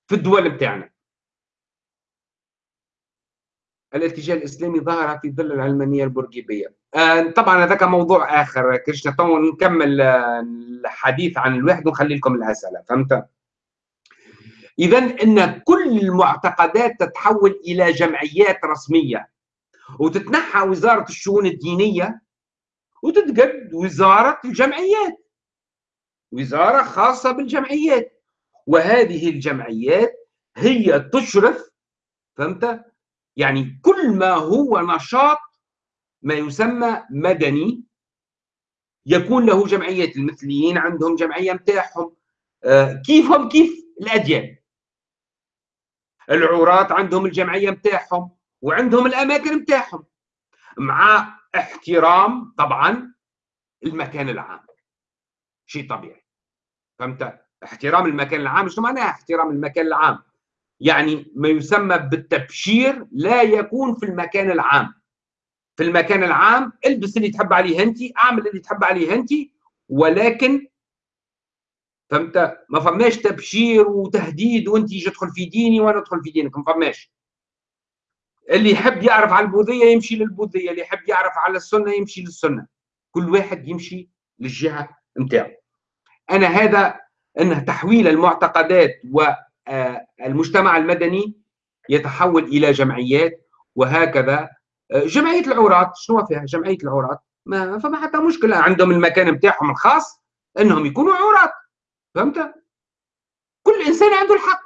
في الدول بتاعنا. الاتجاه الإسلامي ظهر في ظل العلمانية البورقيبيه آه طبعا هذاك موضوع آخر كريشنا تو نكمل آه، الحديث عن الواحد ونخلي لكم الأسئلة فهمت؟ اذا إن كل المعتقدات تتحول إلى جمعيات رسمية وتتنحى وزارة الشؤون الدينية وتتقد وزارة الجمعيات. وزارة خاصة بالجمعيات. وهذه الجمعيات هي تشرف فهمت؟ يعني كل ما هو نشاط ما يسمى مدني يكون له جمعيات المثليين عندهم جمعية متاعهم. آه، كيفهم كيف؟ الأديان. العراة عندهم الجمعية متاعهم وعندهم الأماكن متاعهم مع احترام طبعا المكان العام. شيء طبيعي. فهمت؟ احترام المكان العام. شو معناها احترام المكان العام؟ يعني ما يسمى بالتبشير لا يكون في المكان العام. في المكان العام البس اللي تحب عليه انت اعمل اللي تحب عليه انت ولكن فهمت؟ ما فماش تبشير وتهديد وانت تدخل في ديني وأنا ادخل في دينك ما فماش. اللي يحب يعرف على البوذية يمشي للبوذية اللي يحب يعرف على السنة يمشي للسنة. كل واحد يمشي للجهة نتاعو. أنا هذا انه تحويل المعتقدات والمجتمع المدني يتحول إلى جمعيات وهكذا. جمعية العورات شنو فيها؟ جمعية العورات ما فما حتى مشكلة عندهم المكان نتاعهم الخاص أنهم يكونوا عورات فهمت؟ كل إنسان عنده الحق.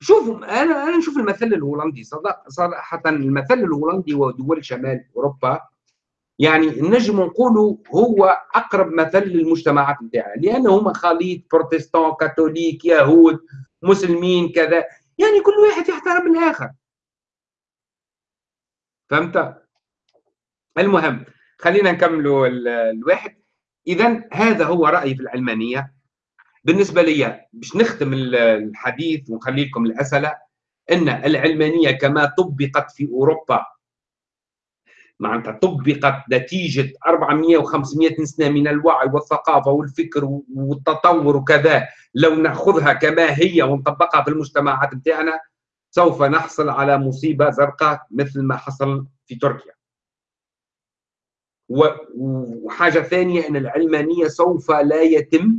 شوفوا أنا أنا نشوف المثل الهولندي صراحة المثل الهولندي ودول شمال أوروبا. يعني نجم نقولوا هو أقرب مثل للمجتمعات نتاعنا لأنه هما خليط بروتستان كاثوليك يهود مسلمين كذا. يعني كل واحد يحترم الآخر. فهمت؟ المهم خلينا نكملوا الواحد. اذا هذا هو رأيي في العلمانية. بالنسبة لي باش نختم الحديث ونخلي لكم الأسئلة إن العلمانية كما طبقت في أوروبا معناتها طبقت نتيجة 400 و500 سنه من الوعي والثقافة والفكر والتطور وكذا. لو نأخذها كما هي ونطبقها في المجتمعات بتاعنا سوف نحصل على مصيبة زرقاء مثل ما حصل في تركيا. وحاجة ثانية إن العلمانية سوف لا يتم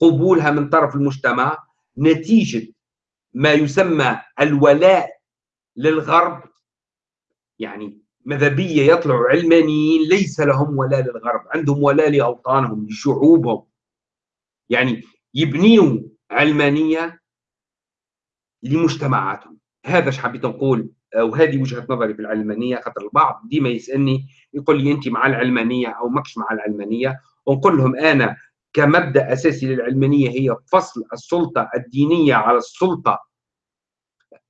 قبولها من طرف المجتمع نتيجة ما يسمى الولاء للغرب. يعني مذهبية يطلعوا علمانيين ليس لهم ولاء للغرب عندهم ولاء لأوطانهم لشعوبهم. يعني يبنيوا علمانية لمجتمعاتهم. هذا إيش حبيت نقول وهذه وجهة نظري في العلمانية خاطر البعض ديما يسألني يقول لي أنت مع العلمانية أو ماكش مع العلمانية؟ ونقول لهم أنا كمبدأ أساسي للعلمانية هي فصل السلطة الدينية على السلطة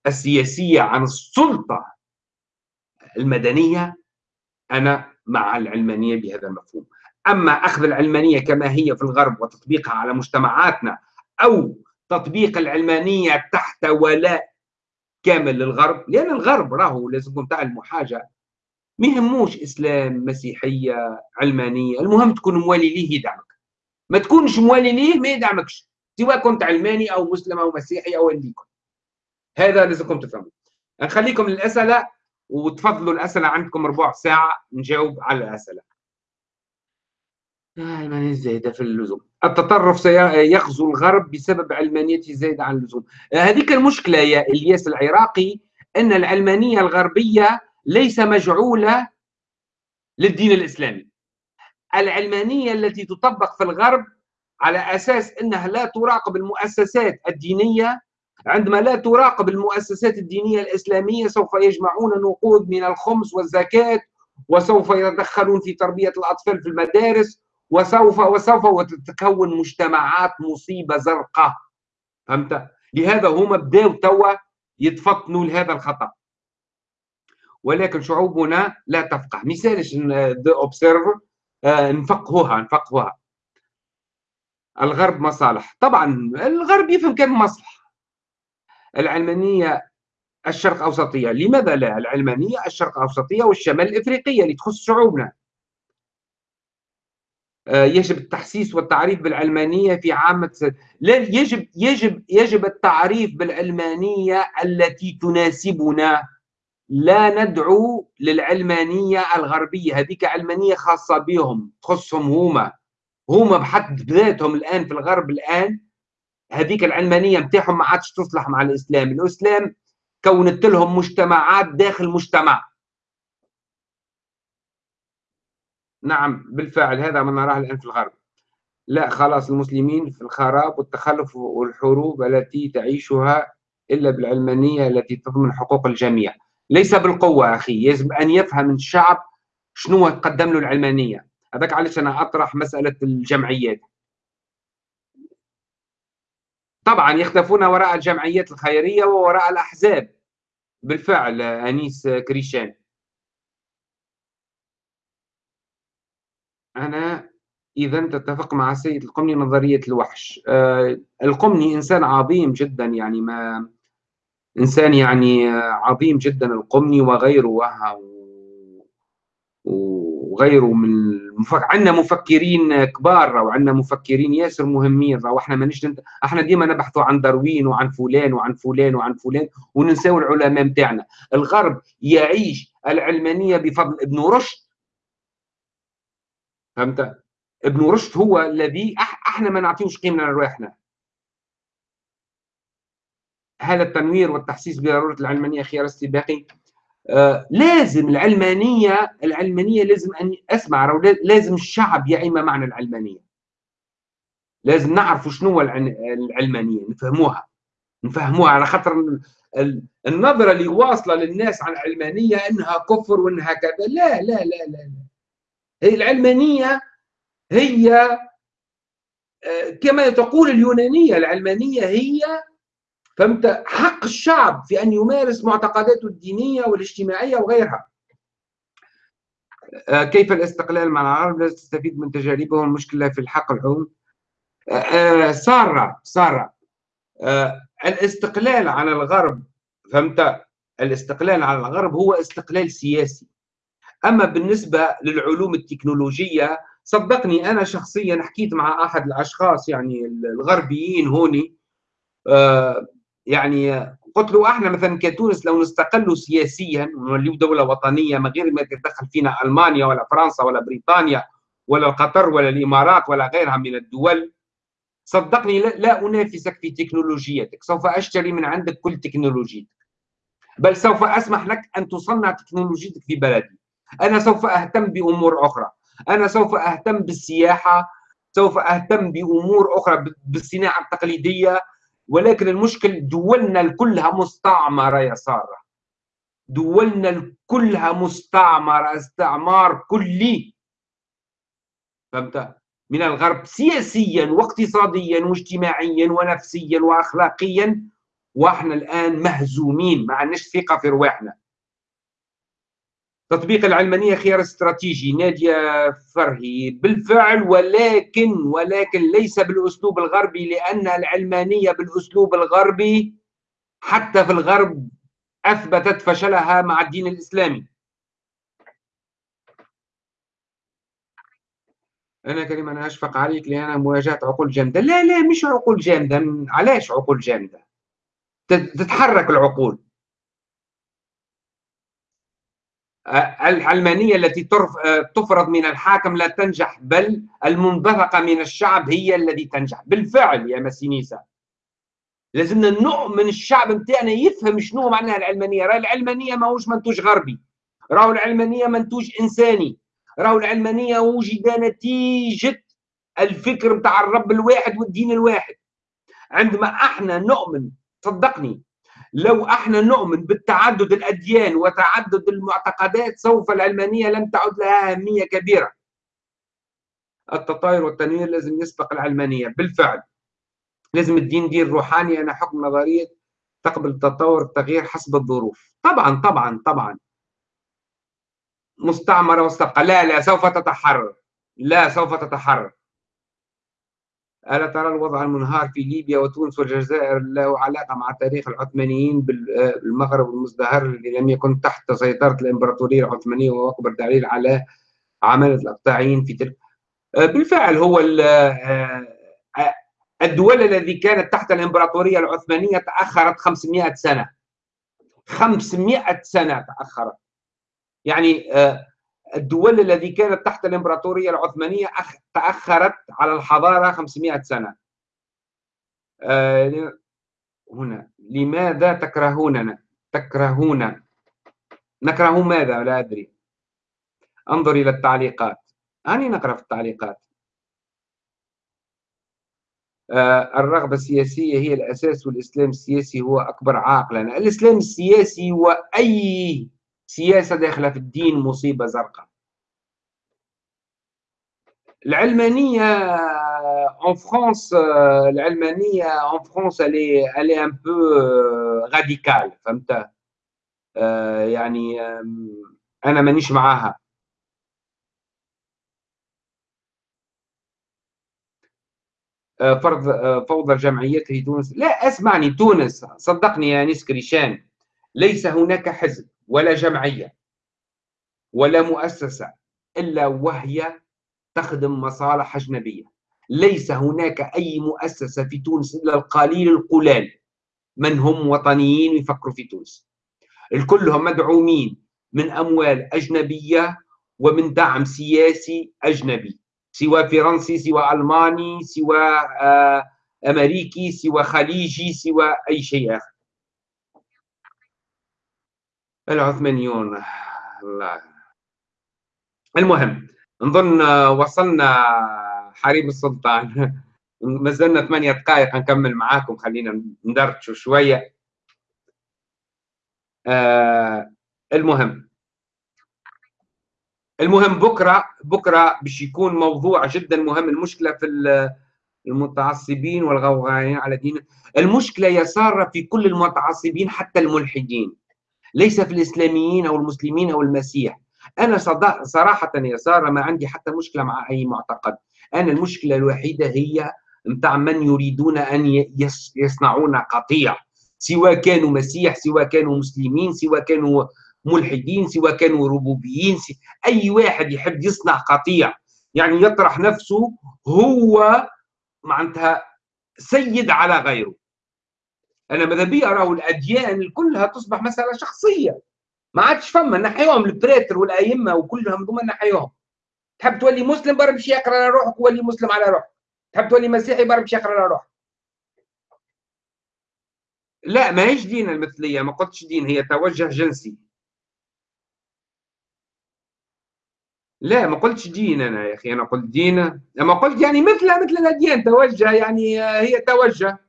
السياسية عن السلطة. المدنية أنا مع العلمانية بهذا المفهوم. أما أخذ العلمانية كما هي في الغرب وتطبيقها على مجتمعاتنا أو تطبيق العلمانية تحت ولاء كامل للغرب لأن الغرب راهو لازم تعلموا حاجة ما يهموش إسلام مسيحية علمانية المهم تكون موالي ليه يدعمك ما تكونش موالي ليه ما يدعمكش سواء كنت علماني أو مسلم أو مسيحي أو اللي يكون هذا لازمكم تفهموا نخليكم الاسئله وتفضلوا الأسئلة عندكم ربع ساعة نجاوب على الأسئلة. علمانية زايدة في اللزوم. التطرف سيغزو الغرب بسبب علمانيته زايدة عن اللزوم. هذيك المشكلة يا إلياس العراقي أن العلمانية الغربية ليس مجعولة للدين الإسلامي. العلمانية التي تطبق في الغرب على أساس أنها لا تراقب المؤسسات الدينية عندما لا تراقب المؤسسات الدينية الإسلامية سوف يجمعون نقود من الخمس والزكاة وسوف يتدخلون في تربية الأطفال في المدارس وسوف وسوف وتتكون مجتمعات مصيبة زرقاء فهمت؟ لهذا هما بداوا توا يتفطنوا لهذا الخطأ ولكن شعوبنا لا تفقه. مثال The Observer آه، نفقهوها نفقهوها. الغرب مصالح. طبعا الغرب يفهم كم مصلحة. العلمانية الشرق أوسطية. لماذا لا؟ العلمانية الشرق أوسطية والشمال الإفريقية اللي تخص شعوبنا. آه، يجب التحسيس والتعريف بالعلمانية في عامة لا يجب يجب يجب التعريف بالعلمانية التي تناسبنا. لا ندعو للعلمانية الغربية. هذيك علمانية خاصة بهم تخصهم هما. هما بحد ذاتهم الآن في الغرب الآن هذيك العلمانية متاعهم ما عادش تصلح مع الإسلام. الإسلام كونت لهم مجتمعات داخل مجتمع. نعم بالفعل هذا ما نراه الآن في الغرب. لا خلاص المسلمين في الخراب والتخلف والحروب التي تعيشها إلا بالعلمانية التي تضمن حقوق الجميع. ليس بالقوة أخي يجب أن يفهم الشعب شنو تقدم له العلمانية. هذاك علاش أنا أطرح مسألة الجمعيات. طبعا يختفون وراء الجمعيات الخيرية ووراء الأحزاب بالفعل أنيس كريشان أنا إذا تتفق مع السيد القمني نظرية الوحش آه القمني إنسان عظيم جدا يعني ما إنسان يعني عظيم جدا القمني وغيره وغيره من. عندنا مفكرين كبار وعندنا مفكرين ياسر مهمين وإحنا مانيش نت... إحنا ديما نبحثوا عن داروين وعن فلان وعن فلان وعن فلان وننساو العلماء نتاعنا الغرب يعيش العلمانية بفضل ابن رشد. فهمت؟ ابن رشد هو الذي إحنا ما نعطيوش قيمة لرواحنا. هذا التنوير والتحسيس بضرورة العلمانية خيار استباقي. لازم العلمانية العلمانية لازم أن أسمع لازم الشعب يعي ما معنى العلمانية. لازم نعرفوا شنو العلمانية نفهموها. نفهموها على خاطر النظرة اللي واصلة للناس عن العلمانية إنها كفر وإنها كذا. لا لا لا لا, لا. هي العلمانية هي آه، كما تقول اليونانية العلمانية هي فهمت؟ حق الشعب في أن يمارس معتقداته الدينية والاجتماعية وغيرها. آه، كيف الاستقلال مع العرب؟ لا تستفيد من تجاربهم المشكلة في الحق العموم. آه، آه، سارة سارة. الاستقلال على الغرب فهمت؟ الاستقلال على الغرب هو استقلال سياسي. أما بالنسبة للعلوم التكنولوجية صدقني أنا شخصيا حكيت مع أحد الأشخاص يعني الغربيين هوني يعني قلت له إحنا مثلا كتونس لو نستقلوا سياسيا ونوليو دولة وطنية من غير ما تتدخل فينا ألمانيا ولا فرنسا ولا بريطانيا ولا قطر ولا الإمارات ولا غيرها من الدول صدقني لا, لا أنافسك في تكنولوجيتك سوف أشتري من عندك كل تكنولوجيتك. بل سوف أسمح لك أن تصنع تكنولوجيتك في بلدي. أنا سوف أهتم بأمور أخرى. أنا سوف أهتم بالسياحة سوف أهتم بأمور أخرى بالصناعة التقليدية ولكن المشكل دولنا كلها مستعمرة يا سارة. دولنا كلها مستعمرة استعمار كلي. فهمت؟ من الغرب سياسيا واقتصاديا واجتماعيا ونفسيا واخلاقيا وإحنا الآن مهزومين ما عندناش ثقة في رواحنا. تطبيق العلمانية خيار استراتيجي نادية فرهي. بالفعل ولكن ولكن ليس بالأسلوب الغربي لأن العلمانية بالأسلوب الغربي حتى في الغرب أثبتت فشلها مع الدين الإسلامي. أنا كريم أنا أشفق عليك لأن مواجهة عقول جامدة. لا لا مش عقول جامدة. علاش عقول جامدة؟ تتحرك العقول. العلمانية التي تفرض من الحاكم لا تنجح بل المنبثقة من الشعب هي التي تنجح. بالفعل يا مسينيسا لازمنا نؤمن الشعب نتاعنا يفهم شنو معناها العلمانية راه العلمانية ماهوش منتوج غربي. راهو العلمانية منتوج إنساني. راهو العلمانية وجد نتيجة الفكر بتاع الرب الواحد والدين الواحد. عندما إحنا نؤمن صدقني لو إحنا نؤمن بالتعدد الاديان وتعدد المعتقدات سوف العلمانية لم تعد لها أهمية كبيرة. التطاير والتنوير لازم يسبق العلمانية بالفعل. لازم الدين دين روحاني أنا حكم نظرية تقبل التطور التغيير حسب الظروف. طبعا طبعا طبعا. مستعمرة مستبقى لا لا سوف تتحرر لا سوف تتحرر ألا ترى الوضع المنهار في ليبيا وتونس والجزائر له علاقة مع تاريخ العثمانيين بالمغرب المزدهر الذي لم يكن تحت سيطرة الإمبراطورية العثمانية وهو أكبر دليل على عملة الأقطاعيين في تلك آه، بالفعل هو آه، آه، الدول التي كانت تحت الإمبراطورية العثمانية تأخرت 500 سنة. 500 سنة تأخرت. يعني الدول التي كانت تحت الإمبراطورية العثمانية تأخرت على الحضارة 500 سنة. هنا لماذا تكرهوننا؟ تكرهون. نكره ماذا؟ لا أدري. انظر إلى التعليقات. أني نقرأ في التعليقات. آه، الرغبة السياسية هي الأساس والإسلام السياسي هو أكبر عائق لنا الإسلام السياسي وأي سياسة داخلة في الدين مصيبة زرقاء. العلمانية en العلمانية en France elle est, elle est un peu radicale فهمت؟ آه، يعني أنا مانيش معاها. آه، فرض آه، فوضى الجمعيات في تونس. لا أسمعني تونس صدقني يا انيس كريشان ليس هناك حزب. ولا جمعية ولا مؤسسة إلا وهي تخدم مصالح أجنبية. ليس هناك أي مؤسسة في تونس إلا القليل القلال من هم وطنيين يفكروا في تونس. الكلهم مدعومين من أموال أجنبية ومن دعم سياسي أجنبي سواء فرنسي سواء ألماني سواء آه، أمريكي سواء خليجي سواء أي شيء آخر. العثمانيون الله المهم نظن وصلنا حريم السلطان. ما زلنا ثمانية دقائق نكمل معاكم. خلينا ندردشوا شوية. آه المهم. المهم بكرة بكرة باش يكون موضوع جدا مهم. المشكلة في المتعصبين والغوغائين على دين. المشكلة يا ساره في كل المتعصبين حتى الملحدين. ليس في الإسلاميين أو المسلمين أو المسيح. أنا صراحة يا سارة ما عندي حتى مشكلة مع أي معتقد. أنا المشكلة الوحيدة هي متاع من يريدون أن يصنعون قطيع. سواء كانوا مسيح سواء كانوا مسلمين سواء كانوا ملحدين سواء كانوا ربوبيين أي واحد يحب يصنع قطيع. يعني يطرح نفسه هو معناتها سيد على غيره. أنا ماذا بي اراه الاديان كلها تصبح مسألة شخصية. ما عادش فما نحيهم ال prêtres والأئمة وكلهم ثم نحيهم. تحب تولي مسلم برا باش يقرأ على روحك ولي مسلم على روحك. تحب تولي مسيحي برا باش يقرأ على روحك. لا ما هيش دين المثلية ما قلتش دين هي توجه جنسي. لا ما قلتش دين أنا يا أخي أنا قلت دين أما قلت يعني مثل مثل الأديان توجه يعني هي توجه.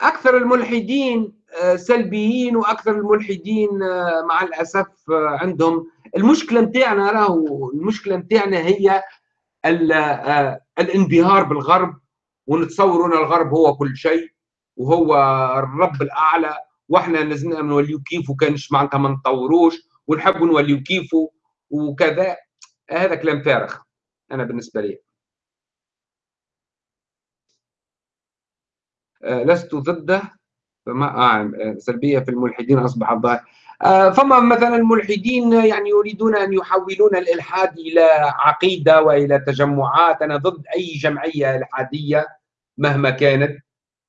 أكثر الملحدين آه، سلبيين وأكثر الملحدين آه، مع الأسف آه، عندهم. المشكلة نتاعنا راهو المشكلة نتاعنا هي الانبهار بالغرب ونتصور أن الغرب هو كل شيء وهو الرب الأعلى وإحنا لازمنا نوليو كيف وكانش معناتها ما نطوروش ونحبوا نوليو كيفه وكذا. هذا كلام فارغ أنا بالنسبة لي آه لست ضده فما آه سلبية في الملحدين أصبح ظاهر آه فما مثلا الملحدين يعني يريدون أن يحولون الإلحاد إلى عقيدة وإلى تجمعات؟ أنا ضد أي جمعية إلحادية مهما كانت.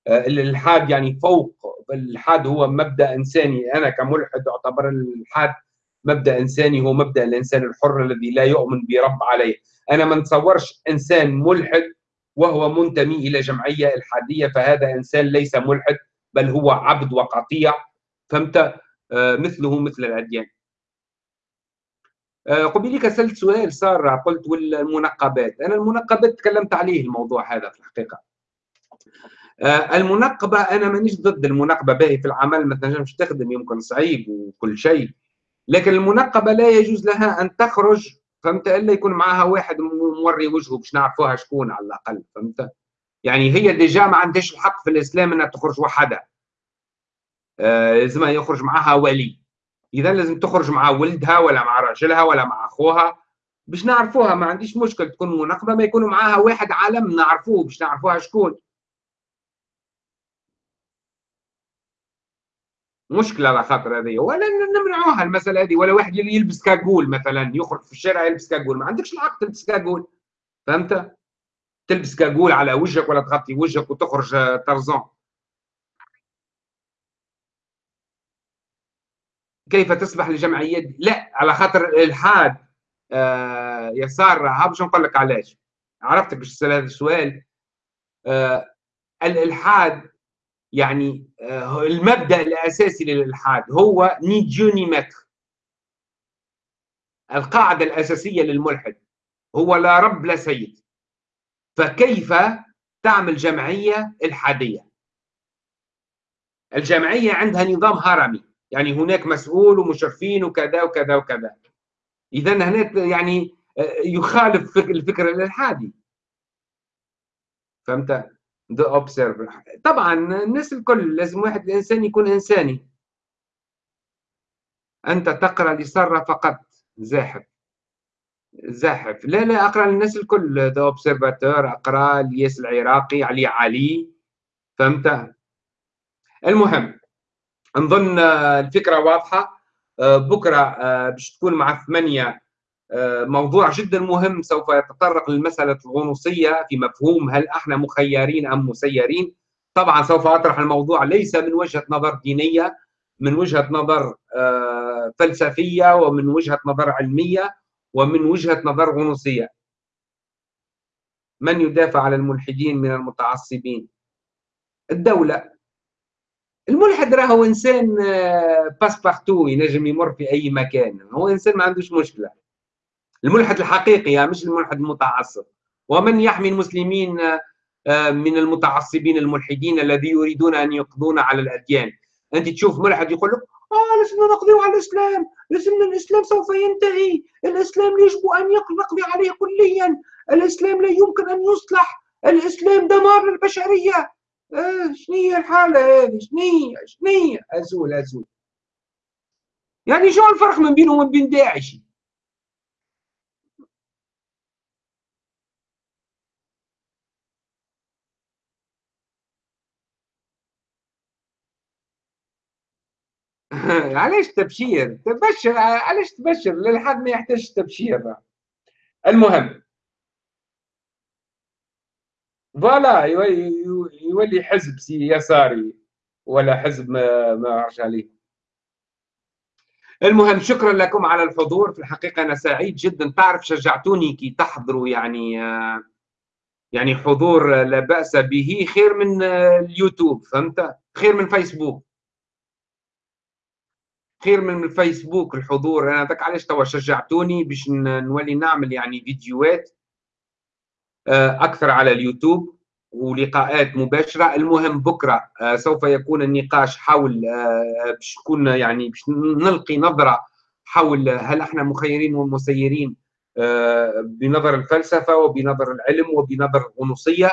آه الإلحاد يعني فوق الإلحاد هو مبدأ إنساني. أنا كملحد أعتبر الإلحاد مبدأ إنساني هو مبدأ الإنسان الحر الذي لا يؤمن برب عليه. أنا ما نتصورش إنسان ملحد وهو منتمي إلى جمعية الحادية فهذا إنسان ليس ملحد بل هو عبد وقطيع. فهمت؟ آه مثله مثل الأديان. آه قبيلك سألت سؤال صار قلت والمنقبات. أنا المنقبات تكلمت عليه الموضوع هذا في الحقيقة. آه المنقبة أنا مانيش ضد المنقبة باهي في العمل ما تنجمش تخدم يمكن صعيب وكل شيء. لكن المنقبة لا يجوز لها أن تخرج فهمت؟ إلا يكون معها واحد موري وجهه باش نعرفوها شكون على الأقل فهمت؟ يعني هي déjà ما عندهاش الحق في الإسلام إنها تخرج وحدها. آه لازم يخرج معها ولي. إذا لازم تخرج مع ولدها ولا مع راجلها ولا مع أخوها باش نعرفوها. ما عنديش مشكل تكون مناقبة ما يكونوا معاها واحد عالم نعرفوه باش نعرفوها شكون. مشكلة على خاطر هذه. ولا نمنعوها المسألة هذه ولا واحد يلبس cagoule مثلا يخرج في الشارع يلبس cagoule. ما عندكش الحق تلبس cagoule. فهمت؟ تلبس كاكول على وجهك ولا تغطي وجهك وتخرج طرزان. كيف تسمح لجمعيات لا على خاطر الالحاد آه يسار ها باش نقول لك علاش. عرفتك باش السؤال؟ آه الالحاد يعني آه المبدأ الأساسي للإلحاد هو ني ديو متر القاعدة الأساسية للملحد هو لا رب لا سيد. فكيف تعمل جمعية إلحادية؟ الجمعية عندها نظام هرمي يعني هناك مسؤول ومشرفين وكذا وكذا وكذا. إذا هنا يعني آه، يخالف الفكر الإلحادي. فهمت؟ The Observer طبعا الناس الكل لازم واحد الإنسان يكون إنساني. أنت تقرأ لساره فقط. زاحف. زاحف. لا لا أقرأ للناس الكل. ذا اوبسيرفاتور أقرأ الياس العراقي علي علي. فهمت؟ المهم نظن الفكرة واضحة. آه، بكرة آه، باش تكون مع ثمانيه موضوع جدا مهم سوف يتطرق للمسألة الغنوصية في مفهوم هل أحنا مخيرين أم مسيرين. طبعا سوف أطرح الموضوع ليس من وجهة نظر دينية من وجهة نظر فلسفية ومن وجهة نظر علمية ومن وجهة نظر غنوصية. من يدافع على الملحدين من المتعصبين؟ الدولة. الملحد راهو إنسان آه، ينجم يمر في أي مكان هو إنسان ما عندوش مشكلة. الملحد الحقيقي مش الملحد المتعصب. ومن يحمي المسلمين آه، من المتعصبين الملحدين الذي يريدون أن يقضون على الأديان. أنت تشوف ملحد يقول لك آه لازمنا نقضي على الإسلام. لازمنا الإسلام سوف ينتهي. الإسلام يجب أن نقضي عليه كليا. الإسلام لا يمكن أن يصلح. الإسلام دمار للبشرية. آه شنية الحالة هذه؟ شنية شنية أزول أزول. يعني شو الفرق من بينه ومن بين داعش علاش تبشير؟ تبشر علاش تبشر؟ الإلحاد ما يحتاج تبشير. المهم. voilà يولي حزب يساري ولا حزب ما أعرفش عليه. المهم شكرا لكم على الحضور. في الحقيقة أنا سعيد جدا. تعرف شجعتوني كي تحضروا يعني يعني حضور لا بأس به. خير من اليوتيوب فهمت؟ خير من فيسبوك. خير من الفيسبوك الحضور أنا ذاك علاش توا شجعتوني باش نولي نعمل يعني فيديوهات آه، أكثر على اليوتيوب ولقاءات مباشرة. المهم بكرة آه، سوف يكون النقاش حول آه، باش تكون يعني باش نلقي نظرة حول هل إحنا مخيرين ومسيرين بنظر الفلسفة وبنظر العلم وبنظر الغنوصية.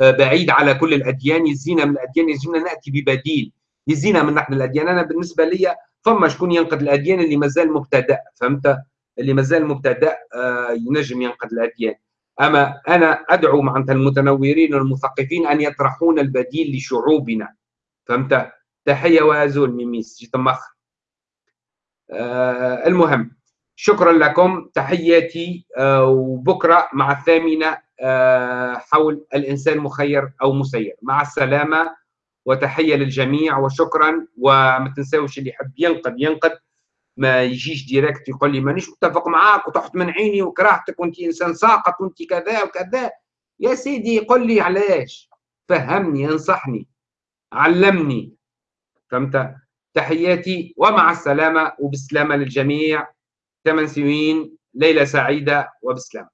بعيد على كل الأديان يزينا من الأديان يزينا نأتي ببديل يزينا من نحن الأديان. أنا بالنسبة لي فما شكون ينقد الأديان اللي مازال مبتدأ فهمت؟ اللي مازال مبتدأ ينجم ينقد الأديان. أما أنا أدعو معناتها المتنورين والمثقفين أن يطرحون البديل لشعوبنا فهمت؟ تحية وأزول ميميس جيت مخ. آه المهم شكرا لكم تحياتي آه وبكرة مع الثامنة آه حول الإنسان مخير أو مسير. مع السلامة. وتحية للجميع وشكرا. وما تنساوش اللي يحب ينقد ينقد. ما يجيش direct يقول لي مانيش متفق معاك وتحت من عيني وكرهتك وانت إنسان ساقط وانت كذا وكذا. يا سيدي قل لي علاش. فهمني انصحني علمني. فهمت؟ تحياتي ومع السلامة وبسلامة للجميع. ثمان سنين ليلة سعيدة وبسلامة.